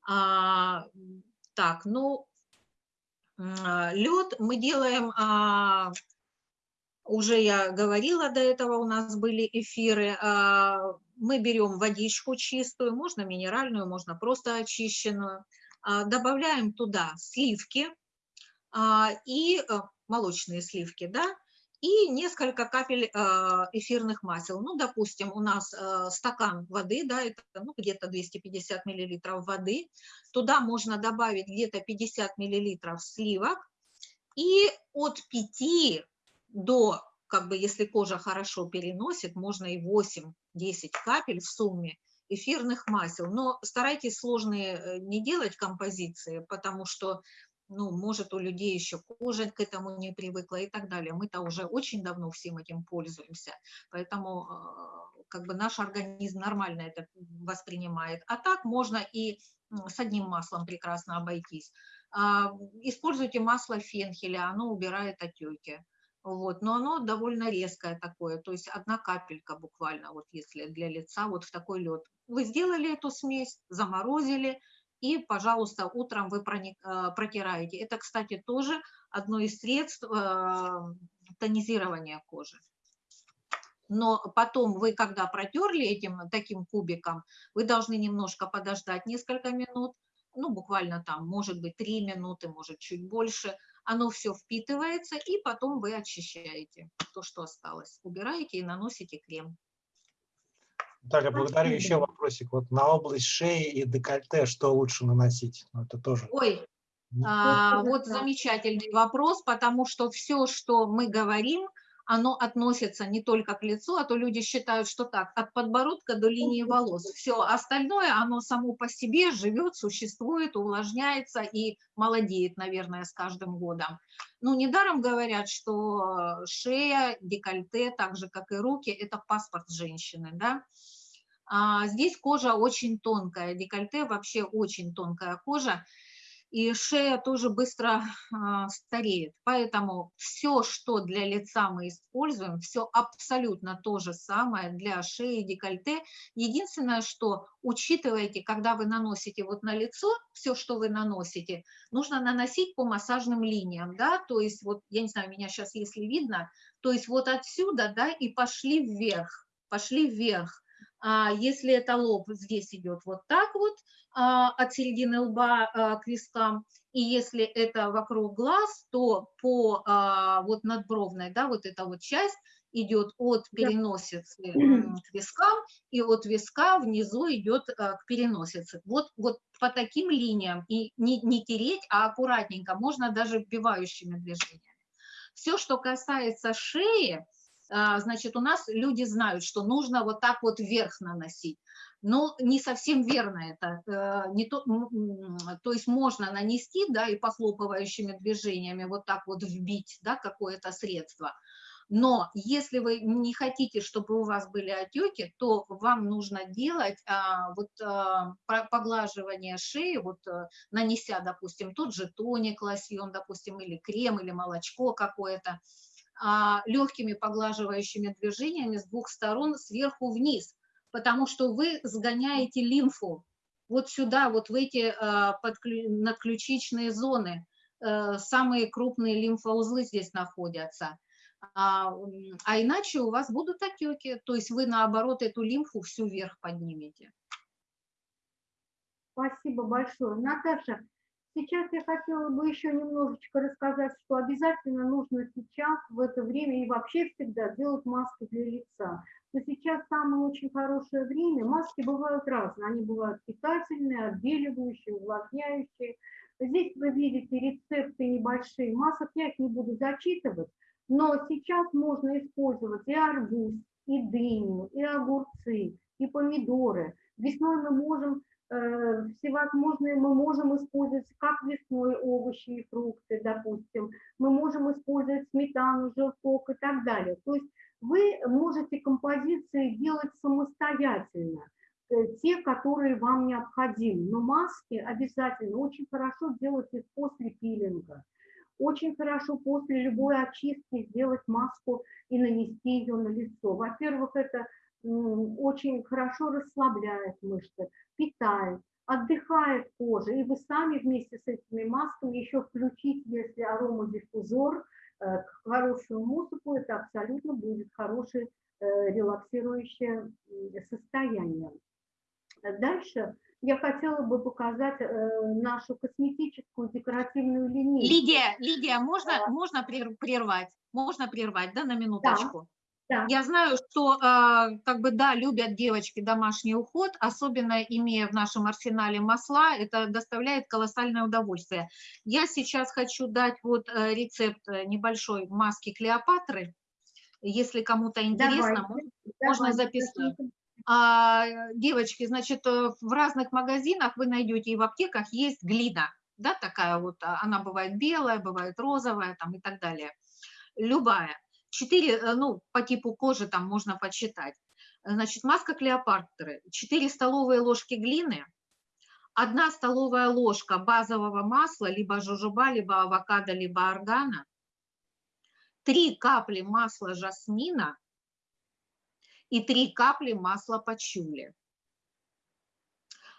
А, так, ну, а, лед мы делаем, а, уже я говорила до этого, у нас были эфиры, а, мы берем водичку чистую, можно минеральную, можно просто очищенную, а, добавляем туда сливки а, и а, молочные сливки, да, и несколько капель а, эфирных масел. Ну, допустим, у нас а, стакан воды, да, это ну, где-то 250 миллилитров воды. Туда можно добавить где-то 50 миллилитров сливок. И от 5 до, как бы, если кожа хорошо переносит, можно и 8-10 капель в сумме эфирных масел. Но старайтесь сложные э, не делать композиции, потому что ну, может, у людей еще кожа к этому не привыкла и так далее. Мы-то уже очень давно всем этим пользуемся, поэтому а, как бы наш организм нормально это воспринимает. А так можно и с одним маслом прекрасно обойтись. А, используйте масло фенхеля, оно убирает отеки. Вот, но оно довольно резкое такое, то есть одна капелька буквально, вот если для лица, вот в такой лед. Вы сделали эту смесь, заморозили, и, пожалуйста, утром вы э, протираете. Это, кстати, тоже одно из средств э, тонизирования кожи. Но потом вы, когда протерли этим таким кубиком, вы должны немножко подождать несколько минут, ну, буквально там, может быть, 3 минуты, может, чуть больше. Оно все впитывается, и потом вы очищаете то, что осталось. Убираете и наносите крем. Наталья, благодарю. Еще вопросик. Вот на область шеи и декольте что лучше наносить? Ну, это тоже... Ой, а, вот замечательный вопрос, потому что все, что мы говорим, оно относится не только к лицу, а то люди считают, что так, от подбородка до линии волос. Все остальное, оно само по себе живет, существует, увлажняется и молодеет, наверное, с каждым годом. Ну, недаром говорят, что шея, декольте, так же, как и руки, это паспорт женщины, да. А здесь кожа очень тонкая, декольте вообще очень тонкая кожа. И шея тоже быстро а, стареет. Поэтому все, что для лица мы используем, все абсолютно то же самое для шеи, декольте. Единственное, что учитывайте, когда вы наносите вот на лицо, все, что вы наносите, нужно наносить по массажным линиям, да, то есть вот, я не знаю, меня сейчас, если видно, то есть вот отсюда, да, и пошли вверх, пошли вверх. А если это лоб, здесь идет вот так вот, от середины лба а, к вискам, и если это вокруг глаз, то по а, вот надбровной, да, вот эта вот часть идет от переносицы [CLEARS THROAT] к вискам, и от виска внизу идет к переносице. Вот, вот по таким линиям, и не, не тереть, а аккуратненько, можно даже вбивающими движениями. Все, что касается шеи, значит, у нас люди знают, что нужно вот так вот вверх наносить но не совсем верно это. Э, не то, то есть можно нанести, да, и похлопывающими движениями вот так вот вбить, да, какое-то средство. Но если вы не хотите, чтобы у вас были отеки, то вам нужно делать а, вот а, поглаживание шеи, вот а, нанеся, допустим, тот же тоник, лосьон, допустим, или крем, или молочко какое-то, а, легкими поглаживающими движениями с двух сторон сверху вниз, потому что вы сгоняете лимфу вот сюда, вот в эти э, надключичные зоны. Э, самые крупные лимфоузлы здесь находятся. А, а иначе у вас будут отеки, то есть вы наоборот эту лимфу всю вверх поднимете. Спасибо большое. Наташа, сейчас я хотела бы еще немножечко рассказать, что обязательно нужно сейчас, в это время и вообще всегда делать маски для лица что сейчас самое очень хорошее время. Маски бывают разные. Они бывают питательные, отбеливающие, увлажняющие. Здесь вы видите рецепты небольшие. Масок я их не буду зачитывать, но сейчас можно использовать и арбуз, и дыню, и огурцы, и помидоры. Весной мы можем э, всевозможные мы можем использовать как весной овощи и фрукты, допустим, мы можем использовать сметану, желток и так далее. То есть вы можете композиции делать самостоятельно, э, те, которые вам необходимы. Но маски обязательно очень хорошо делать их после пилинга. Очень хорошо после любой очистки сделать маску и нанести ее на лицо. Во-первых, это очень хорошо расслабляет мышцы, питает, отдыхает кожа. И вы сами вместе с этими масками еще включите, если аромадиффузор – хорошую музыку, это абсолютно будет хорошее э, релаксирующее состояние. Дальше я хотела бы показать э, нашу косметическую декоративную линейку. Лидия, Лидия, можно, а, можно прервать? Можно прервать, да, на минуточку? Да. Я знаю, что э, как бы да, любят девочки домашний уход, особенно имея в нашем арсенале масла, это доставляет колоссальное удовольствие. Я сейчас хочу дать вот э, рецепт э, небольшой маски Клеопатры, если кому-то интересно, Давайте. можно Давайте. записать. А, девочки, значит, э, в разных магазинах вы найдете и в аптеках есть глина, да, такая вот, а, она бывает белая, бывает розовая там и так далее, любая. 4, э, ну, по типу кожи там можно почитать. Значит, маска Клеопатры, 4 столовые ложки глины, 1 столовая ложка базового масла, либо жужуба, либо авокадо, либо органа, 3 капли масла жасмина и 3 капли масла пачули.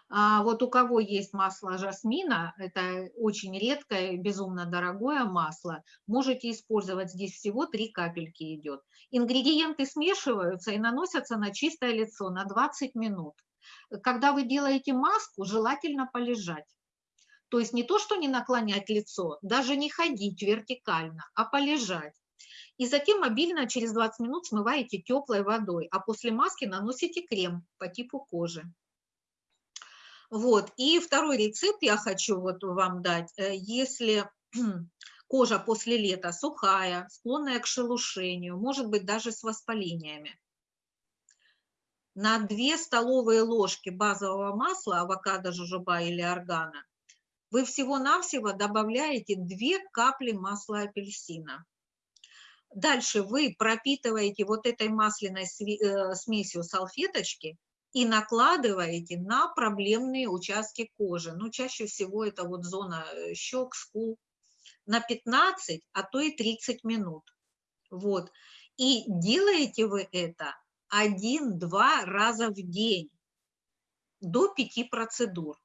А вот у кого есть масло жасмина, это очень редкое, безумно дорогое масло, можете использовать, здесь всего 3 капельки идет. Ингредиенты смешиваются и наносятся на чистое лицо на 20 минут. Когда вы делаете маску, желательно полежать. То есть не то, что не наклонять лицо, даже не ходить вертикально, а полежать. И затем мобильно через 20 минут смываете теплой водой, а после маски наносите крем по типу кожи. Вот. И второй рецепт я хочу вот вам дать. Э, если [CLEARS THROAT] кожа после лета сухая, склонная к шелушению, может быть даже с воспалениями, на 2 столовые ложки базового масла, авокадо, жужоба или органа, вы всего-навсего добавляете 2 капли масла апельсина. Дальше вы пропитываете вот этой масляной э, смесью салфеточки и накладываете на проблемные участки кожи. Ну, чаще всего это вот зона э, щек, скул, на 15, а то и 30 минут. Вот. И делаете вы это один-два раза в день до пяти процедур.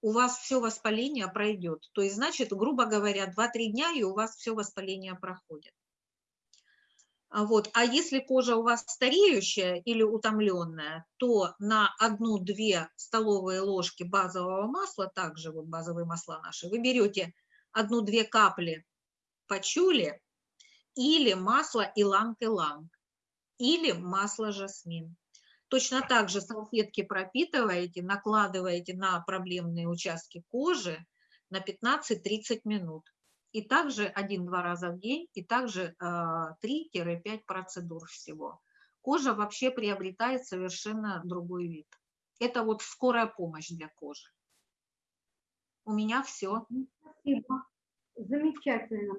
У вас все воспаление пройдет. То есть, значит, грубо говоря, 2-3 дня, и у вас все воспаление проходит. А вот. А если кожа у вас стареющая или утомленная, то на одну-две столовые ложки базового масла, также вот базовые масла наши, вы берете одну-две капли пачули или масло иланг-иланг, или масло жасмин. Точно так же салфетки пропитываете, накладываете на проблемные участки кожи на 15-30 минут. И также один-два раза в день, и также 3-5 а, процедур всего. Кожа вообще приобретает совершенно другой вид. Это вот скорая помощь для кожи. У меня все. Спасибо. Замечательно.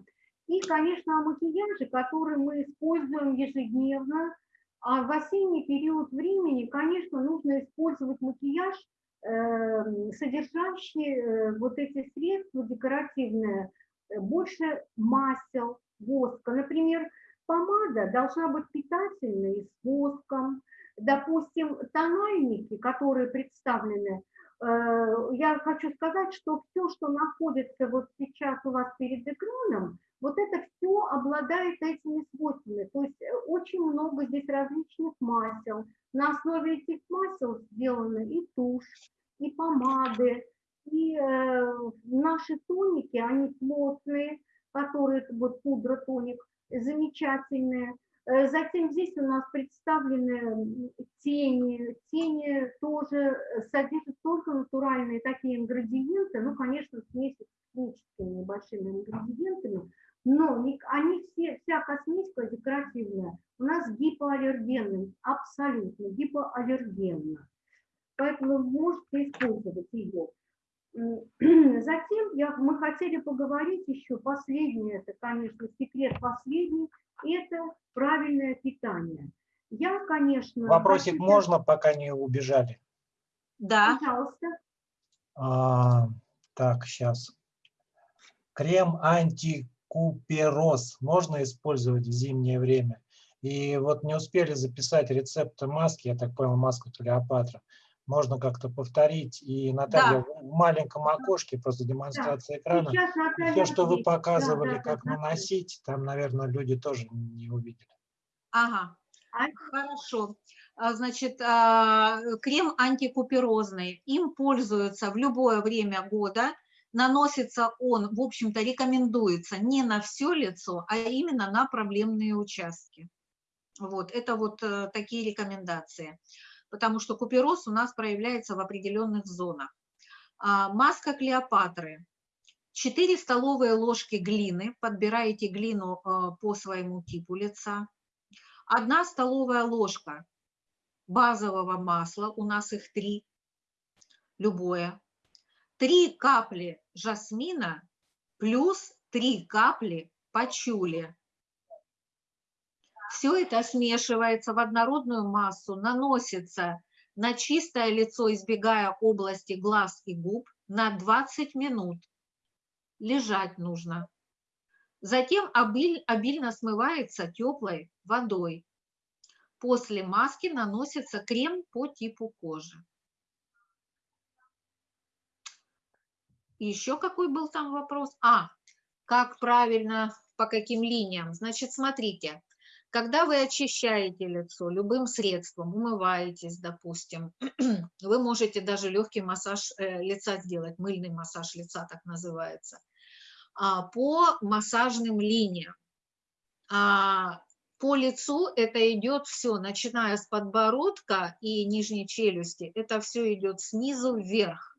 И, конечно, о макияже, который мы используем ежедневно. А в осенний период времени, конечно, нужно использовать макияж, э, содержащий э, вот эти средства декоративные, больше масел, воска. Например, помада должна быть питательной, с воском. Допустим, тональники, которые представлены, я хочу сказать, что все, что находится вот сейчас у вас перед экраном, вот это все обладает этими свойствами. То есть э, очень много здесь различных масел. На основе этих масел сделаны и тушь, и помады, и э, наши тоники, они плотные, которые, вот пудра тоник, замечательные. Э, затем здесь у нас представлены тени. Тени тоже содержат только натуральные такие ингредиенты, ну, конечно, смесь с химическими небольшими ингредиентами, но они все, вся косметика декоративная у нас гипоаллергенная, абсолютно гипоаллергенна. Поэтому вы можете использовать ее. [CLEARS THROAT] Затем я, мы хотели поговорить еще, последнее, это, конечно, секрет последний, это правильное питание. Я, конечно... Вопросик хочу... можно, пока не убежали? Да. Пожалуйста. А, так, сейчас. Крем анти купероз можно использовать в зимнее время. И вот не успели записать рецепты маски, я так понял, маску Клеопатра. Можно как-то повторить. И, Наталья, да. в маленьком окошке, просто демонстрация да. экрана, все, что вы показывали, да, да, как да, наносить, там, наверное, люди тоже не увидели. Ага, а? хорошо. А, значит, а, крем антикуперозный. Им пользуются в любое время года наносится он, в общем-то, рекомендуется не на все лицо, а именно на проблемные участки. Вот, это вот э, такие рекомендации, потому что купероз у нас проявляется в определенных зонах. А, маска Клеопатры. 4 столовые ложки глины, подбираете глину э, по своему типу лица. 1 столовая ложка базового масла, у нас их 3, любое. 3 капли жасмина плюс 3 капли пачули. Все это смешивается в однородную массу, наносится на чистое лицо, избегая области глаз и губ, на 20 минут. Лежать нужно. Затем обильно смывается теплой водой. После маски наносится крем по типу кожи. Еще какой был там вопрос? А, как правильно, по каким линиям? Значит, смотрите, когда вы очищаете лицо любым средством, умываетесь, допустим, [CLEARS THROAT] вы можете даже легкий массаж э, лица сделать, мыльный массаж лица так называется, а, по массажным линиям. А, по лицу это идет все, начиная с подбородка и нижней челюсти, это все идет снизу вверх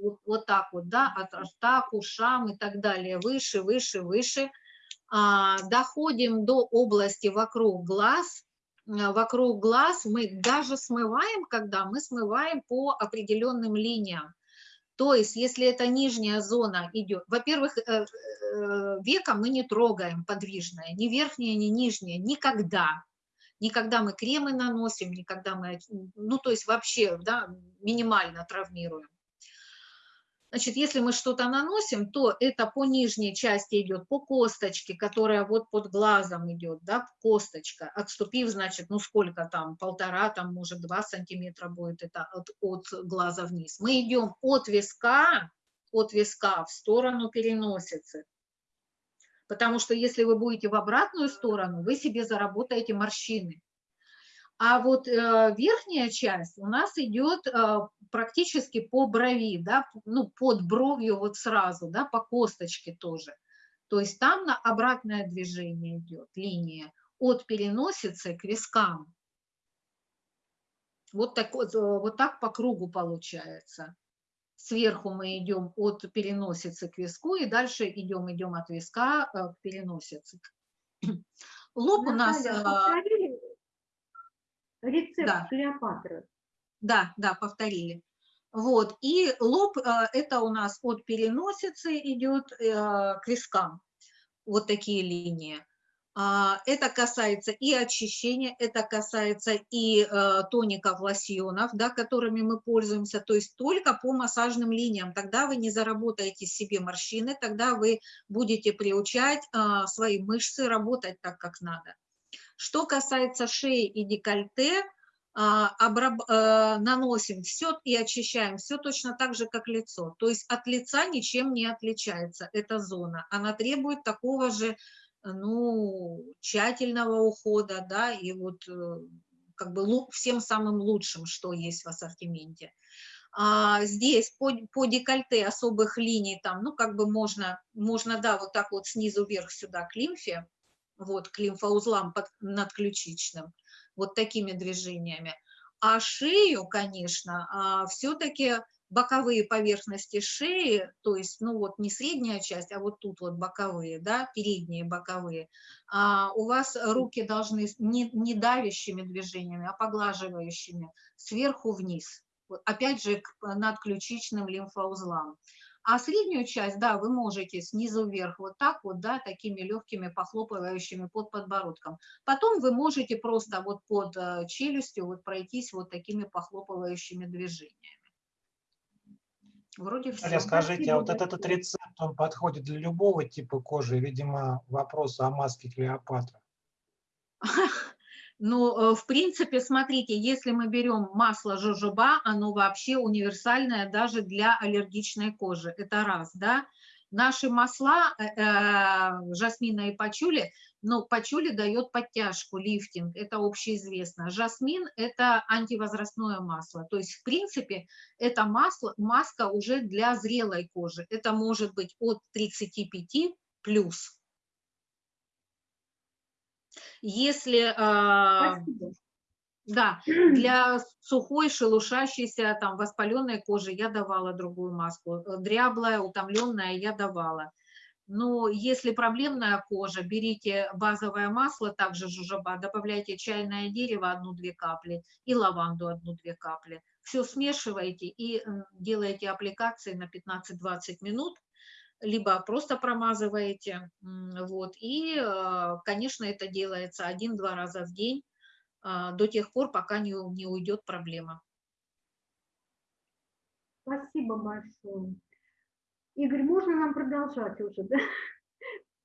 вот, вот так вот, да, от рта к ушам и так далее, выше, выше, выше. А, доходим до области вокруг глаз. Вокруг глаз мы даже смываем, когда мы смываем по определенным линиям. То есть, если это нижняя зона идет, во-первых, э, э, века мы не трогаем подвижное, ни верхнее, ни нижнее, никогда. Никогда мы кремы наносим, никогда мы, ну, то есть вообще, да, минимально травмируем. Значит, если мы что-то наносим, то это по нижней части идет, по косточке, которая вот под глазом идет, да, косточка, отступив, значит, ну сколько там, полтора, там, может, два сантиметра будет это от, от глаза вниз. Мы идем от виска, от виска в сторону переносицы. Потому что если вы будете в обратную сторону, вы себе заработаете морщины. А вот э, верхняя часть у нас идет э, практически по брови, да, ну, под бровью вот сразу, да, по косточке тоже. То есть там на обратное движение идет линия от переносицы к вискам. Вот так, вот, э, вот так по кругу получается. Сверху мы идем от переносицы к виску, и дальше идем, идем от виска э, к переносице. Лоб у нас... Наталья, Рецепт да. Клеопатры. Да, да, повторили. Вот, и лоб, э, это у нас от переносицы идет э, к вискам, вот такие линии. А, это касается и очищения, это касается и э, тоников, лосьонов, да, которыми мы пользуемся, то есть только по массажным линиям. Тогда вы не заработаете себе морщины, тогда вы будете приучать свои мышцы работать так, как надо. Что касается шеи и декольте, а, обраб... Э, наносим все и очищаем все точно так же, как лицо. То есть от лица ничем не отличается эта зона. Она требует такого же ну, тщательного ухода, да, и вот э, как бы всем самым лучшим, что есть в ассортименте. А здесь по, по декольте особых линий там, ну, как бы можно, можно, да, вот так вот снизу вверх сюда к лимфе, вот, к лимфоузлам под, надключичным, вот такими движениями. А шею, конечно, а, все-таки боковые поверхности шеи, то есть, ну вот не средняя часть, а вот тут вот боковые, да, передние боковые, а у вас руки должны не, не давящими движениями, а поглаживающими сверху вниз, опять же к надключичным лимфоузлам. А среднюю часть, да, вы можете снизу вверх вот так вот, да, такими легкими похлопывающими под подбородком. Потом вы можете просто вот под э, челюстью вот пройтись вот такими похлопывающими движениями. Вроде все. Скажите, а вот этот, этот рецепт, он подходит для любого типа кожи? Видимо, вопрос о маске Клеопатра. [LAUGHS] Ну, э, в принципе, смотрите, если мы берем масло жожоба, оно вообще универсальное даже для аллергичной кожи. Это раз, да. Наши масла, э, э, жасмина и пачули, но пачули дает подтяжку, лифтинг, это общеизвестно. Жасмин – это антивозрастное масло. То есть, в принципе, это масло, маска уже для зрелой кожи. Это может быть от 35 плюс. Если, а, да, для сухой, шелушащейся, там, воспаленной кожи я давала другую маску, дряблая, утомленная я давала. Но если проблемная кожа, берите базовое масло, также жужоба, добавляйте чайное дерево одну-две капли и лаванду одну-две капли. Все смешиваете и делаете аппликации на 15-20 минут либо просто промазываете, вот, и, э, конечно, это делается один-два раза в день а, до тех пор, пока не, не уйдет проблема. Спасибо большое. Игорь, можно нам продолжать уже, да? [LAUGHS]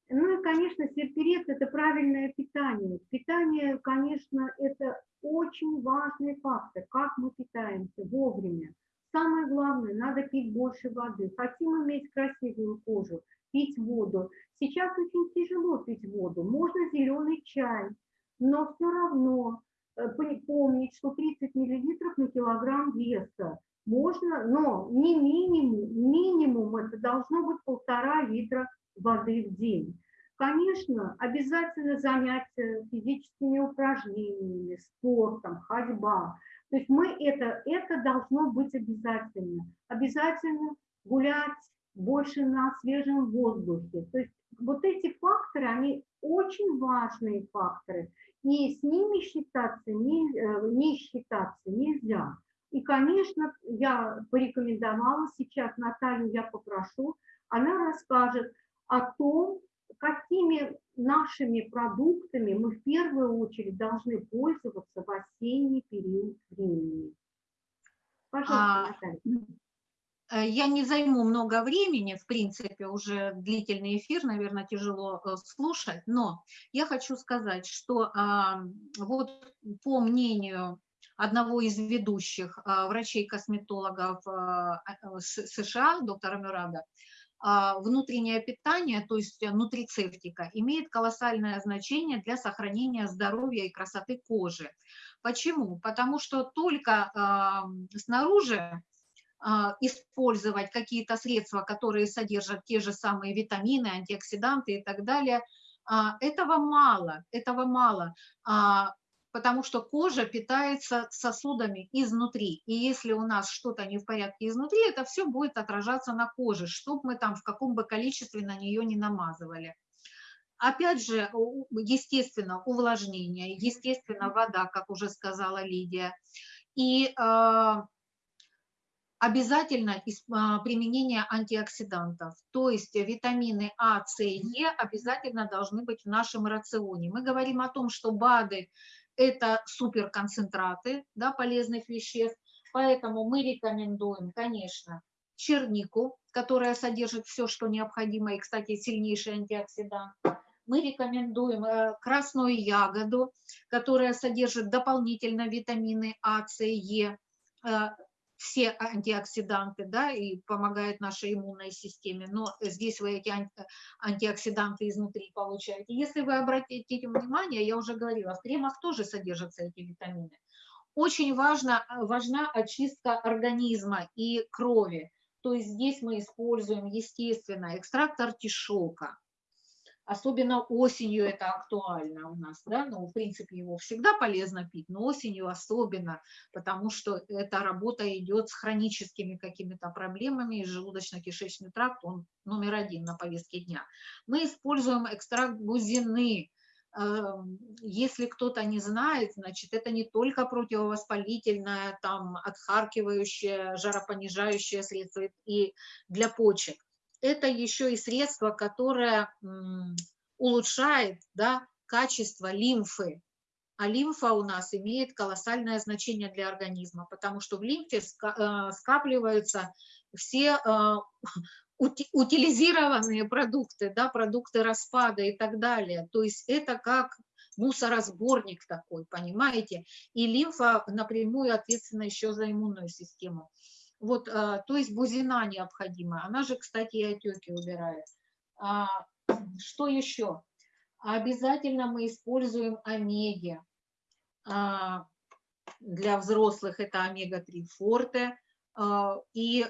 Ну и, конечно, серперец – это правильное питание. Питание, конечно, это очень важный фактор, как мы питаемся вовремя. Самое главное, надо пить больше воды. Хотим иметь красивую кожу, пить воду. Сейчас очень тяжело пить воду. Можно зеленый чай, но все равно э, помнить, что 30 миллилитров на килограмм веса. Можно, но не минимум, минимум это должно быть полтора литра воды в день. Конечно, обязательно занятия физическими упражнениями, спортом, ходьба. То есть мы это, это должно быть обязательно. Обязательно гулять больше на свежем воздухе. То есть вот эти факторы, они очень важные факторы. И с ними считаться, не, э, не считаться нельзя. И, конечно, я порекомендовала сейчас, Наталью я попрошу, она расскажет о том, какими нашими продуктами мы в первую очередь должны пользоваться в осенний период времени. Пожалуйста, А, Наталья. Э, Я не займу много времени, в принципе, уже длительный эфир, наверное, тяжело э, слушать, но я хочу сказать, что а, вот по мнению одного из ведущих а, врачей-косметологов а, С- США, доктора Мюрада, внутреннее питание, то есть нутрицептика, имеет колоссальное значение для сохранения здоровья и красоты кожи. Почему? Потому что только а, снаружи а, использовать какие-то средства, которые содержат те же самые витамины, антиоксиданты и так далее, а, этого мало, этого мало, а, потому что кожа питается сосудами изнутри, и если у нас что-то не в порядке изнутри, это все будет отражаться на коже, чтобы мы там в каком бы количестве на нее не намазывали. Опять же, естественно, увлажнение, естественно, вода, как уже сказала Лидия, и а, обязательно а, применение антиоксидантов, то есть витамины А, С и Е обязательно должны быть в нашем рационе. Мы говорим о том, что БАДы – это суперконцентраты да, полезных веществ, поэтому мы рекомендуем, конечно, чернику, которая содержит все, что необходимо, и, кстати, сильнейший антиоксидант. Мы рекомендуем э, красную ягоду, которая содержит дополнительно витамины А, С, Е, э, все антиоксиданты, да, и помогает нашей иммунной системе, но здесь вы эти анти- антиоксиданты изнутри получаете. Если вы обратите внимание, я уже говорила, в кремах тоже содержатся эти витамины. Очень важно, важна очистка организма и крови. То есть здесь мы используем, естественно, экстракт артишока, Особенно осенью это актуально у нас, да, ну, в принципе, его всегда полезно пить, но осенью особенно, потому что эта работа идет с хроническими какими-то проблемами, и желудочно-кишечный тракт, он номер один на повестке дня. Мы используем экстракт бузины. Эм, Если кто-то не знает, значит, это не только противовоспалительное, там, отхаркивающее, жаропонижающее средство и для почек это еще и средство, которое улучшает да, качество лимфы. А лимфа у нас имеет колоссальное значение для организма, потому что в лимфе э, скапливаются все э, ути- утилизированные продукты, да, продукты распада и так далее. То есть это как мусоросборник такой, понимаете? И лимфа напрямую ответственна еще за иммунную систему. Вот, а, то есть бузина необходима. Она же, кстати, и отеки убирает. А, Что еще? Обязательно мы используем омеги. А, Для взрослых это омега-3 форте и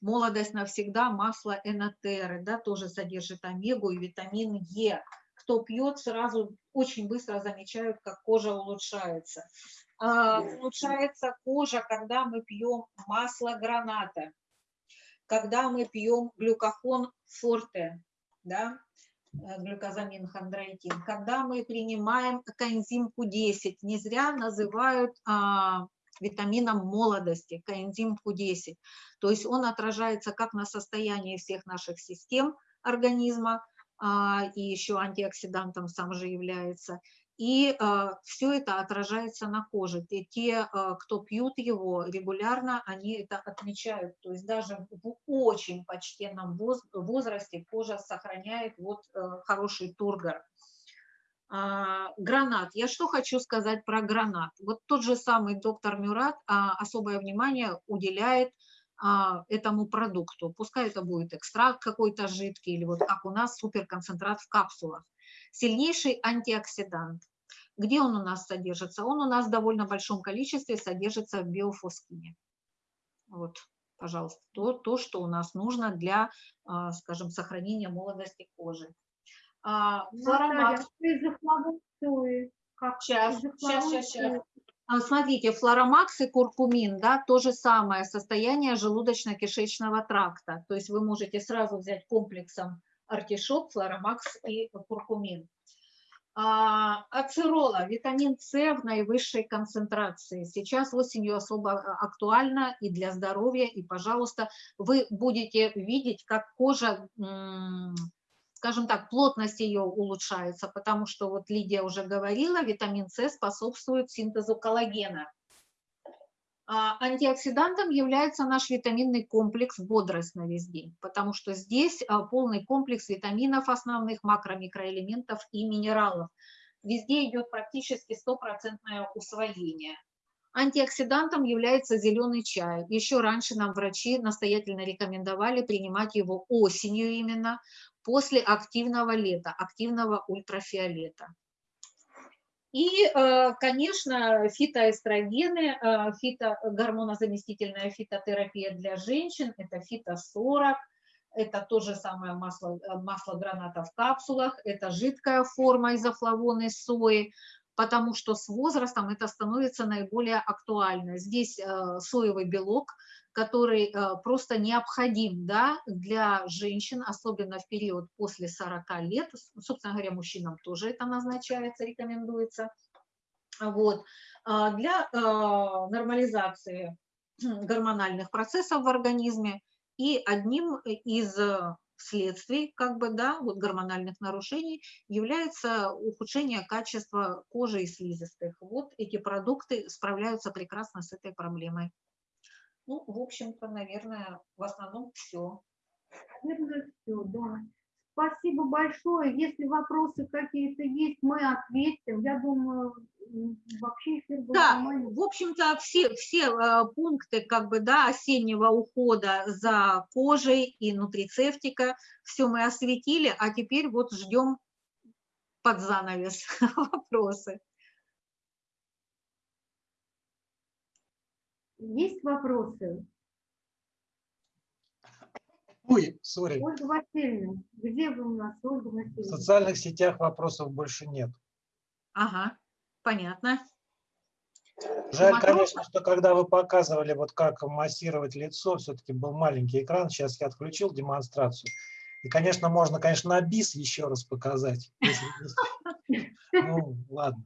молодость навсегда масло энотеры, да, тоже содержит омегу и витамин Е. Кто пьет, сразу очень быстро замечают, как кожа улучшается. А, улучшается кожа, когда мы пьем масло граната, когда мы пьем глюкохон форте, да, э, глюкозамин хондроитин, когда мы принимаем коэнзим Q10, не зря называют а, витамином молодости, коэнзим Q10, то есть он отражается как на состоянии всех наших систем организма, а, и еще антиоксидантом сам же является, и все это отражается на коже. И те, а, кто пьют его регулярно, они это отмечают. То есть даже в очень почтенном воз- возрасте кожа сохраняет вот э, хороший тургор. А, Гранат. Я что хочу сказать про гранат. Вот тот же самый доктор Мюрат а, особое внимание уделяет а, этому продукту. Пускай это будет экстракт какой-то жидкий или вот как у нас суперконцентрат в капсулах. Сильнейший антиоксидант. Где он у нас содержится? Он у нас в довольно большом количестве содержится в биофоскине. Вот, пожалуйста, то, то что у нас нужно для, а, скажем, сохранения молодости кожи. А, щас, щас, щас. флавоноиды? А, Смотрите, флоромакс и куркумин, да, то же самое состояние желудочно-кишечного тракта. То есть вы можете сразу взять комплексом артишок, флоромакс и куркумин. А, ацерола, витамин С в наивысшей концентрации. Сейчас осенью особо актуально и для здоровья, и, пожалуйста, вы будете видеть, как кожа скажем так, плотность ее улучшается, потому что, вот Лидия уже говорила, витамин С способствует синтезу коллагена. А антиоксидантом является наш витаминный комплекс «Бодрость на весь день», потому что здесь а, полный комплекс витаминов основных, макро, микроэлементов и минералов. Везде идет практически стопроцентное усвоение. Антиоксидантом является зеленый чай. Еще раньше нам врачи настоятельно рекомендовали принимать его осенью именно, после активного лета, активного ультрафиолета. И, э, конечно, фитоэстрогены, э, фито, гормонозаместительная фитотерапия для женщин, это фито-40, это то же самое масло, э, масло граната в капсулах, это жидкая форма изофлавоны сои, потому что с возрастом это становится наиболее актуально. Здесь соевый белок, который просто необходим да, для женщин, особенно в период после 40 лет. Собственно говоря, мужчинам тоже это назначается, рекомендуется. Вот. А для нормализации [CLEARS THROAT] гормональных процессов в организме и одним из следствий как бы, да, вот гормональных нарушений является ухудшение качества кожи и слизистых. Вот эти продукты справляются прекрасно с этой проблемой. Ну, в общем-то, наверное, в основном все. Наверное, все, да. Спасибо большое. Если вопросы какие-то есть, мы ответим. Я думаю, вообще эфир был Да, в общем-то, все, все э, пункты как бы, да, осеннего ухода за кожей и нутрицептика, все мы осветили, а теперь вот ждем под занавес [LAUGHS] вопросы. Есть вопросы? Ой, сори. Ольга Васильевна, где вы у нас, Ольга В Васильевна? социальных сетях вопросов больше нет. Ага, понятно. Жаль, Вопрос- конечно, что когда вы показывали, вот как массировать лицо, все-таки был маленький экран. Сейчас я отключил демонстрацию. И, конечно, можно, конечно, на бис еще раз показать. [LAUGHS] Ну, ладно.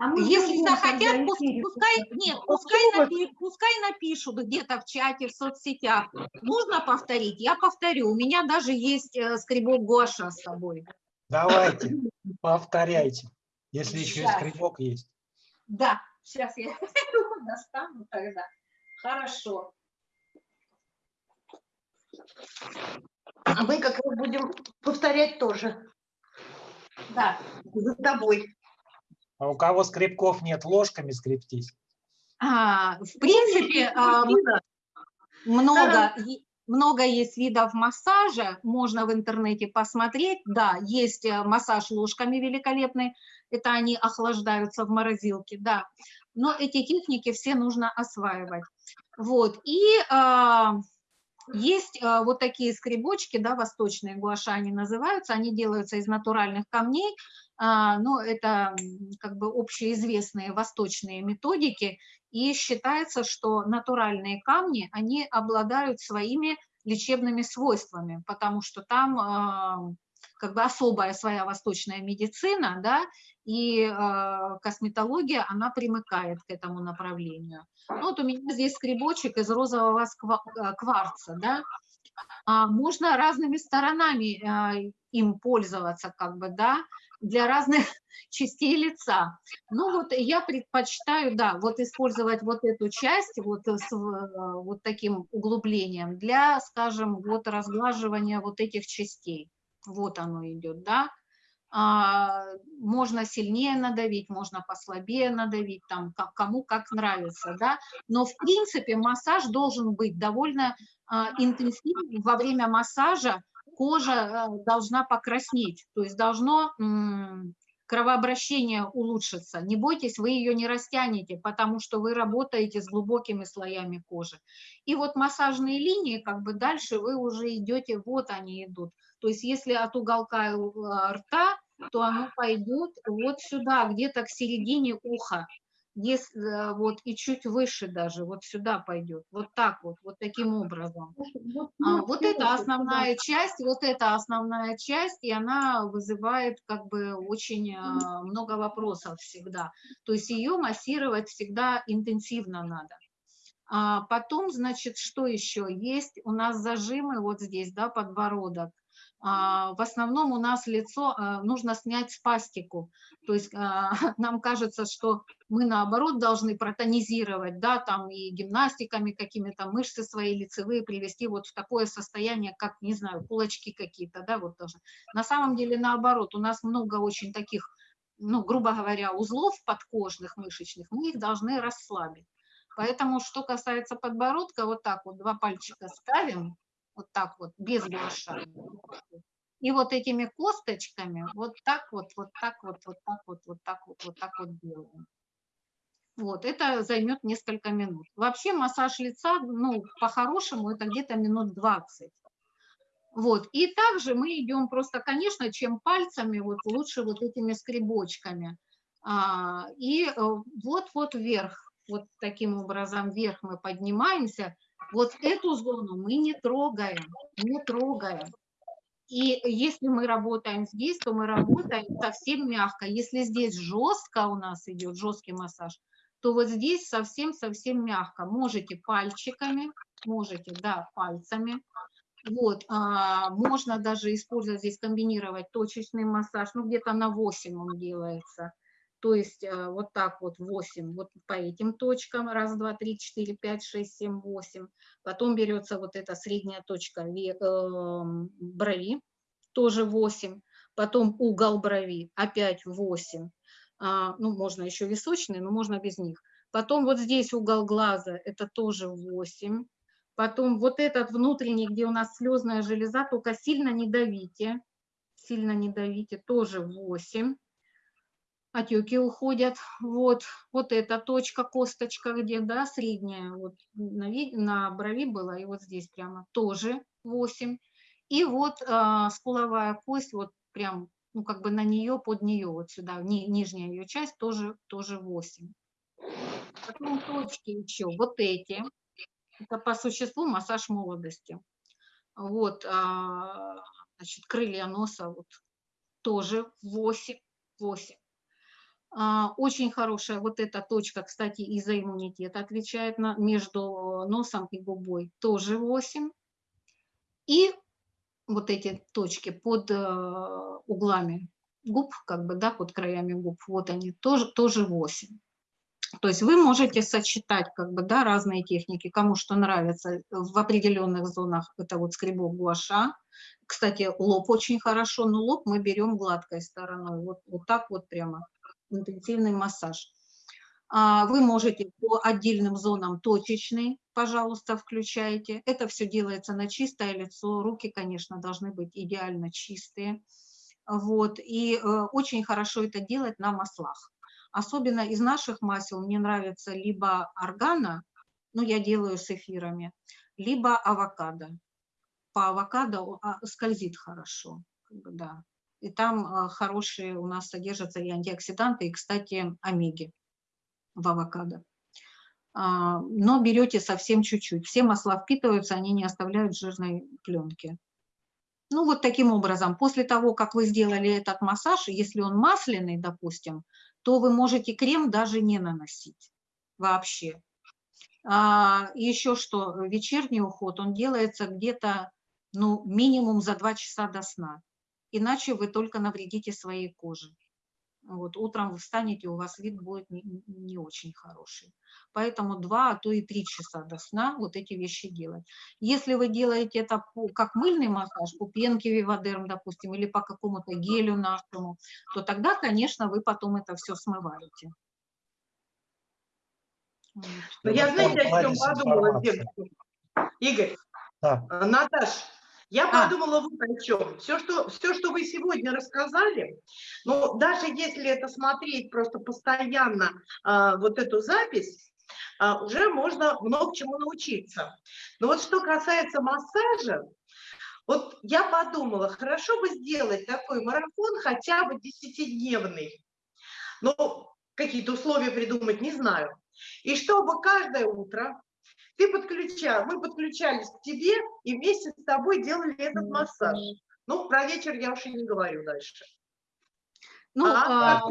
А мы Если захотят, пускай, нет, пускай, напи- пускай напишут где-то в чате, в соцсетях. Нужно повторить? Я повторю. У меня даже есть э, скребок гуаша с собой. Давайте, повторяйте. Если еще и скребок есть. Да, сейчас я его [LAUGHS] достану тогда. Хорошо. А мы как раз будем повторять тоже Да. за тобой. А у кого скребков нет, ложками скребтись. А, в принципе, а, много, много есть видов массажа, можно в интернете посмотреть. Да, есть э, массаж ложками великолепный, это они охлаждаются в морозилке, да. Но эти техники все нужно осваивать. Вот, и а, есть а, вот такие скребочки, да, восточные гуаша они называются, они делаются из натуральных камней, а, но это как бы общеизвестные восточные методики, и считается, что натуральные камни, они обладают своими лечебными свойствами, потому что там а, как бы особая своя восточная медицина, да, и а, косметология, она примыкает к этому направлению. Ну, вот у меня здесь скребочек из розового а, кварца, да, А, можно разными сторонами а, им пользоваться, как бы, да, для разных [LAUGHS] частей лица. Ну вот я предпочитаю, да, вот использовать вот эту часть вот с э, вот таким углублением для, скажем, вот разглаживания вот этих частей. Вот оно идет, да. А, можно сильнее надавить, можно послабее надавить, там, ка- кому как нравится, да. Но, в принципе, массаж должен быть довольно а, интенсивный. Во время массажа кожа э, должна покраснеть, то есть должно кровообращение улучшится. Не бойтесь, вы ее не растянете, потому что вы работаете с глубокими слоями кожи. И вот массажные линии, как бы дальше вы уже идете, вот они идут. То есть если от уголка э, рта, то оно пойдет вот сюда, где-то к середине уха. Ес- э, вот и чуть выше даже, вот сюда пойдет, вот так вот, вот таким образом. А, Вот это основная часть, вот это основная часть, и она вызывает как бы очень а, много вопросов всегда. То есть ее массировать всегда интенсивно надо. А потом, значит, что еще есть? У нас зажимы вот здесь, да, подбородок. А, в основном у нас лицо а, нужно снять спастику. То есть а, [LAUGHS] нам кажется, что мы наоборот должны протонизировать, да, там и гимнастиками какими-то мышцы свои лицевые привести вот в такое состояние, как, не знаю, кулачки какие-то, да, вот тоже. На самом деле наоборот, у нас много очень таких, ну, грубо говоря, узлов подкожных, мышечных, мы их должны расслабить. Поэтому, что касается подбородка, вот так вот два пальчика ставим, вот так вот, без гуаша. И вот этими косточками вот так вот, вот так вот, вот так вот, вот так вот, вот так вот делаем. Вот, это займет несколько минут. Вообще массаж лица, ну, по-хорошему, это где-то минут 20. Вот, и также мы идем просто, конечно, чем пальцами, вот лучше вот этими скребочками. А, и вот-вот э, вверх, вот таким образом вверх мы поднимаемся, вот эту зону мы не трогаем, не трогаем. И если мы работаем здесь, то мы работаем совсем мягко. Если здесь жестко у нас идет, жесткий массаж, то вот здесь совсем-совсем мягко. Можете пальчиками, можете, да, пальцами. Вот, а, можно даже использовать здесь, комбинировать точечный массаж, ну где-то на 8 он делается. То есть э, вот так вот 8, вот по этим точкам, раз, два, три, четыре, пять, шесть, семь, восемь. Потом берется вот эта средняя точка эм, брови, тоже 8. Потом угол брови, опять 8. А, ну, можно еще височные, но можно без них. Потом вот здесь угол глаза, это тоже 8. Потом вот этот внутренний, где у нас слезная железа, только сильно не давите, сильно не давите, тоже 8 отеки уходят. Вот, вот эта точка, косточка, где, да, средняя, вот на, на брови была, и вот здесь прямо тоже 8. И вот а, скуловая кость, вот прям, ну, как бы на нее, под нее, вот сюда, ни, нижняя ее часть тоже, тоже 8. Потом точки еще, вот эти. Это по существу массаж молодости. Вот, а, значит, крылья носа, вот тоже 8, 8. А, очень хорошая вот эта точка, кстати, из-за иммунитета отвечает на, между носом и губой, тоже 8. И вот эти точки под э, углами губ, как бы, да, под краями губ, вот они, тоже, тоже 8. То есть вы можете сочетать как бы, да, разные техники, кому что нравится. В определенных зонах это вот скребок гуаша. Кстати, лоб очень хорошо, но лоб мы берем гладкой стороной. Вот, вот так вот прямо интенсивный массаж. А, вы можете по отдельным зонам точечный, пожалуйста, включайте. Это все делается на чистое лицо. Руки, конечно, должны быть идеально чистые. Вот. И э, очень хорошо это делать на маслах. Особенно из наших масел мне нравится либо органа, ну я делаю с эфирами, либо авокадо. По авокадо а, скользит хорошо. Да и там а, хорошие у нас содержатся и антиоксиданты, и, кстати, омеги в авокадо. А, но берете совсем чуть-чуть. Все масла впитываются, они не оставляют жирной пленки. Ну вот таким образом, после того, как вы сделали этот массаж, если он масляный, допустим, то вы можете крем даже не наносить вообще. А, еще что, вечерний уход, он делается где-то ну, минимум за 2 часа до сна иначе вы только навредите своей коже. Вот, утром вы встанете, у вас вид будет не, не очень хороший. Поэтому два, а то и три часа до сна вот эти вещи делать. Если вы делаете это по, как мыльный массаж, по пенке Вивадерм, допустим, или по какому-то гелю нашему, то тогда, конечно, вы потом это все смываете. Вот. Я, знаете, о чем подумала, Игорь, да. Наташ, я а. подумала вот о чем. Все что, все, что вы сегодня рассказали, ну, даже если это смотреть просто постоянно, а, вот эту запись, а, уже можно много чему научиться. Но вот что касается массажа, вот я подумала, хорошо бы сделать такой марафон хотя бы десятидневный. Ну, какие-то условия придумать, не знаю. И чтобы каждое утро ты подключал, мы подключались к тебе и вместе с тобой делали этот массаж. Ну, про вечер я уж и не говорю дальше. Ну, а, а,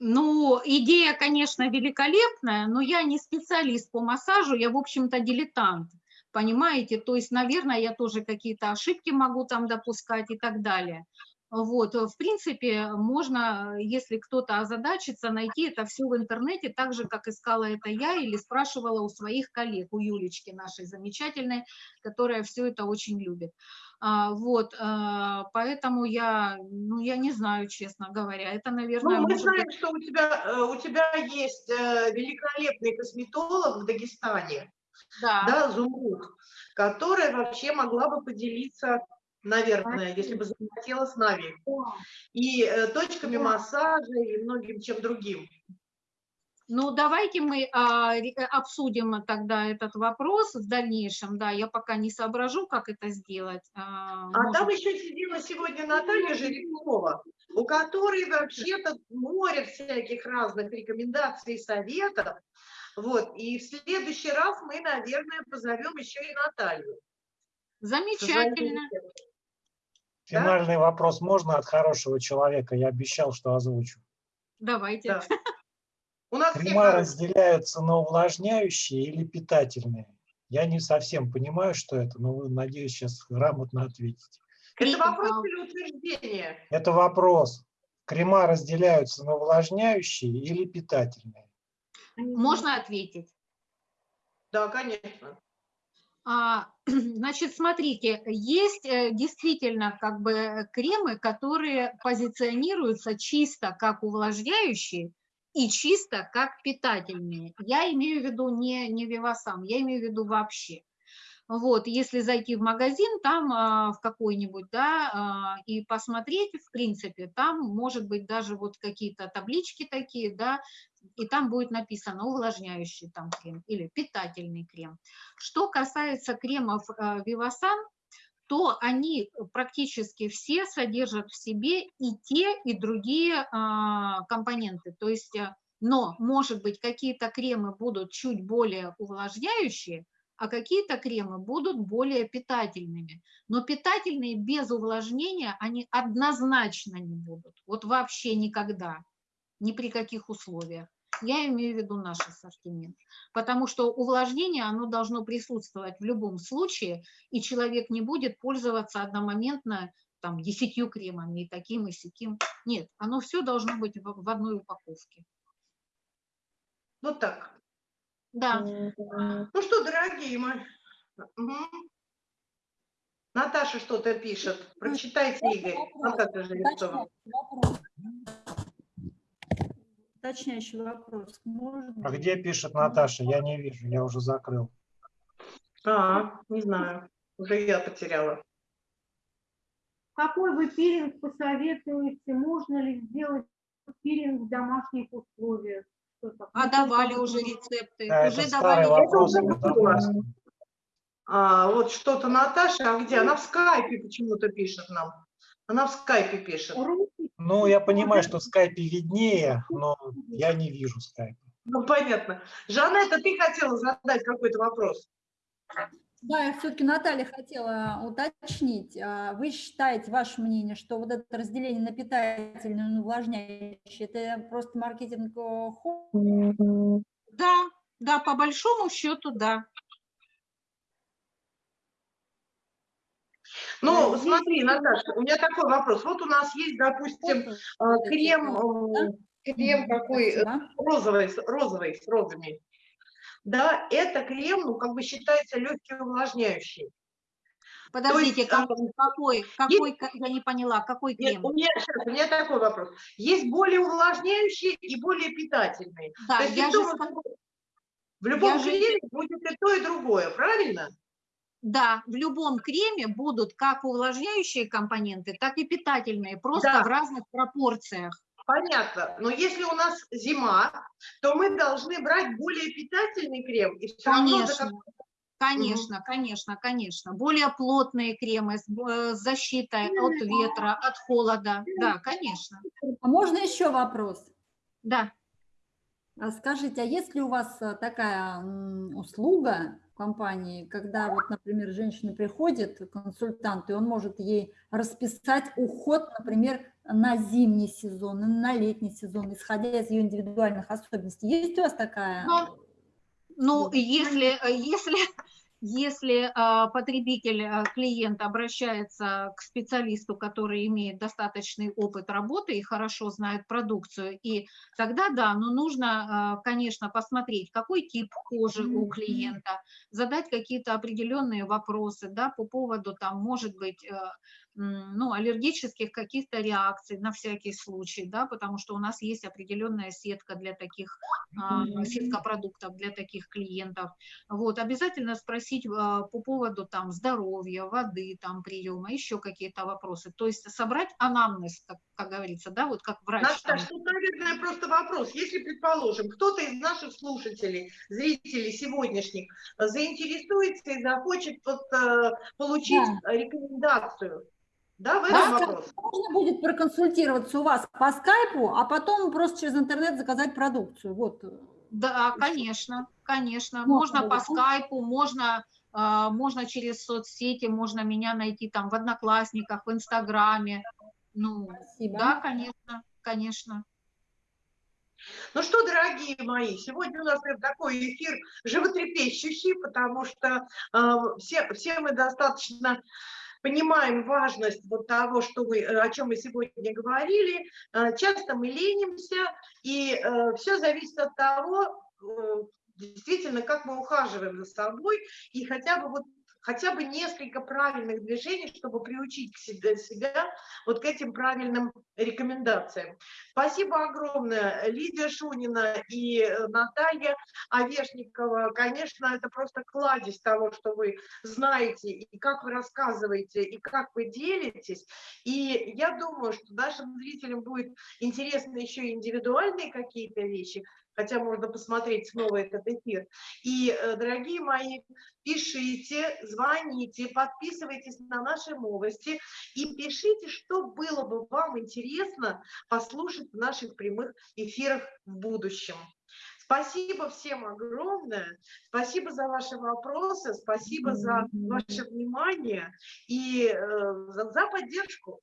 ну, идея, конечно, великолепная, но я не специалист по массажу, я, в общем-то, дилетант. Понимаете? То есть, наверное, я тоже какие-то ошибки могу там допускать и так далее. Вот, в принципе, можно, если кто-то озадачится, найти это все в интернете, так же, как искала это я или спрашивала у своих коллег, у Юлечки нашей замечательной, которая все это очень любит. А, вот, а, поэтому я, ну, я не знаю, честно говоря, это, наверное... Ну, мы знаем, быть- что у тебя, э, у тебя есть э, великолепный косметолог в Дагестане, Да, да, Зумруд, которая вообще могла бы поделиться, наверное, если бы захотела с нами, и э, точками массажа, и многим чем другим. Ну, давайте мы а, э, обсудим тогда этот вопрос в дальнейшем. Да, я пока не соображу, как это сделать. А, А может, там еще сидела сегодня Наталья Жеребкова, у которой вообще-то море всяких разных рекомендаций и советов. Вот. И в следующий раз мы, наверное, позовем еще и Наталью. Замечательно. Да? Финальный вопрос можно от хорошего человека? Я обещал, что озвучу. Давайте. Да. У нас все Крема разделяются на увлажняющие или питательные? Я не совсем понимаю, что это, но вы, надеюсь, сейчас грамотно ответите. Это вопрос или утверждение? Это вопрос. Крема разделяются на увлажняющие или питательные? Можно ответить? Да, конечно. А, [CLEARS THROAT] Значит, смотрите, есть э, действительно как бы кремы, которые позиционируются чисто как увлажняющие и чисто как питательные. Я имею в виду не, не Вивасан, я имею в виду вообще. Вот, если зайти в магазин, там а, в какой-нибудь, да, а, и посмотреть, в принципе, там может быть даже вот какие-то таблички такие, да, и там будет написано увлажняющий там крем или питательный крем. Что касается кремов Вивасан, то они практически все содержат в себе и те, и другие а, компоненты. То есть, но, может быть, какие-то кремы будут чуть более увлажняющие, а какие-то кремы будут более питательными. Но питательные без увлажнения, они однозначно не будут. Вот вообще никогда, ни при каких условиях. Я имею в виду наш ассортимент. Потому что увлажнение, оно должно присутствовать в любом случае, и человек не будет пользоваться одномоментно там десятью кремами, и таким, и сяким. Нет, оно все должно быть в, одной упаковке. Вот так. Да. Ну что, дорогие мои. Мгм. Наташа что-то пишет. Прочитайте, Игорь. Наташа Жеребцова. Вопрос. Уточняющий вопрос. Можно? А где пишет Наташа? Я не вижу, я уже закрыл. А, не знаю. Уже я потеряла. Какой вы пилинг посоветуете? Можно ли сделать пилинг в домашних условиях? А давали уже рецепты, Да, уже это давали вопрос. уже было. А, вот что-то Наташа, а где? Она в скайпе почему-то пишет нам. Она в скайпе пишет. Ну, я понимаю, что в скайпе виднее, но я не вижу скайпа. Ну, понятно. Жанетта, ты хотела задать какой-то вопрос? Да, я все-таки Наталья хотела уточнить. А Вы считаете, ваше мнение, что вот это разделение на питательное и увлажняющее, это просто маркетинг э? Да, да, по большому счету, да. Ну, Э, смотри, Наташа, у меня такой вопрос. Вот у нас есть, допустим, эти, крем, э, крем такой э, спасибо. розовый, розовый с розами. Да, это крем, ну, как бы считается легкий увлажняющий. Подождите, есть, а, как- какой, какой, ка- я не поняла, какой Нет, крем? у меня, щас, у меня такой вопрос. Есть более увлажняющие и более питательные. Да, То есть я в же любом- сказала- в любом я же- креме будет и то, и другое, правильно? Да, в любом креме будут как увлажняющие компоненты, так и питательные, просто Да. в разных пропорциях. Понятно. Но если у нас зима, то мы должны брать более питательный крем. И все равно Конечно, конечно, конечно, конечно. Более плотные кремы с, э, защитой от ветра, от холода. Да, конечно. А можно еще вопрос? Да. А Скажите, а есть ли у вас а, такая услуга в компании, когда вот, например, женщина приходит, консультант, и он может ей расписать уход, например, на зимний сезон, на летний сезон, исходя из ее индивидуальных особенностей. Есть у вас такая? Ну, Вот. если, если, Если а, потребитель, а, клиент обращается к специалисту, который имеет достаточный опыт работы и хорошо знает продукцию, и тогда да, но нужно, а, конечно, посмотреть, какой тип кожи у клиента, задать какие-то определенные вопросы, да, по поводу, там, может быть, ну, аллергических каких-то реакций на всякий случай, да, потому что у нас есть определенная сетка для таких, а, сетка продуктов для таких клиентов. Вот, обязательно спросить а, по поводу там здоровья, воды, там приема, еще какие-то вопросы. То есть собрать анамнез, как, как говорится, да, вот как врач. Наташа, тут, наверное, просто вопрос. Если, предположим, кто-то из наших слушателей, зрителей сегодняшних заинтересуется и захочет вот, э, получить рекомендацию, да, в этом Да, вопрос? Можно будет проконсультироваться у вас по скайпу, а потом просто через интернет заказать продукцию. Вот. Да, конечно, конечно. Можно Можно по будет, да? скайпу, можно, а, можно через соцсети, можно меня найти там в Одноклассниках, в Инстаграме. Ну, Спасибо. да, конечно, конечно. Ну что, дорогие мои, сегодня у нас прям такой эфир животрепещущий, потому что э, все, все мы достаточно понимаем важность вот того, что мы, э, о чем мы сегодня говорили. Э, часто мы ленимся, и все зависит от того, э, действительно, как мы ухаживаем за собой, и хотя бы вот хотя бы несколько правильных движений, чтобы приучить к себе, себя вот к этим правильным рекомендациям. Спасибо огромное, Лидия Шунина и э, Наталья Овешникова. Конечно, это просто кладезь того, что вы знаете, и как вы рассказываете, и как вы делитесь. И я думаю, что нашим зрителям будет интересно еще индивидуальные какие-то вещи, хотя можно посмотреть снова этот эфир. И, э, дорогие мои, пишите, звоните, подписывайтесь на наши новости и пишите, что было бы вам интересно послушать в наших прямых эфирах в будущем. Спасибо всем огромное, спасибо за ваши вопросы, спасибо за ваше внимание и э, за, за поддержку.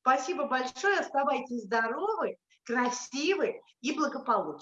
Спасибо большое, оставайтесь здоровы, красивы и благополучны.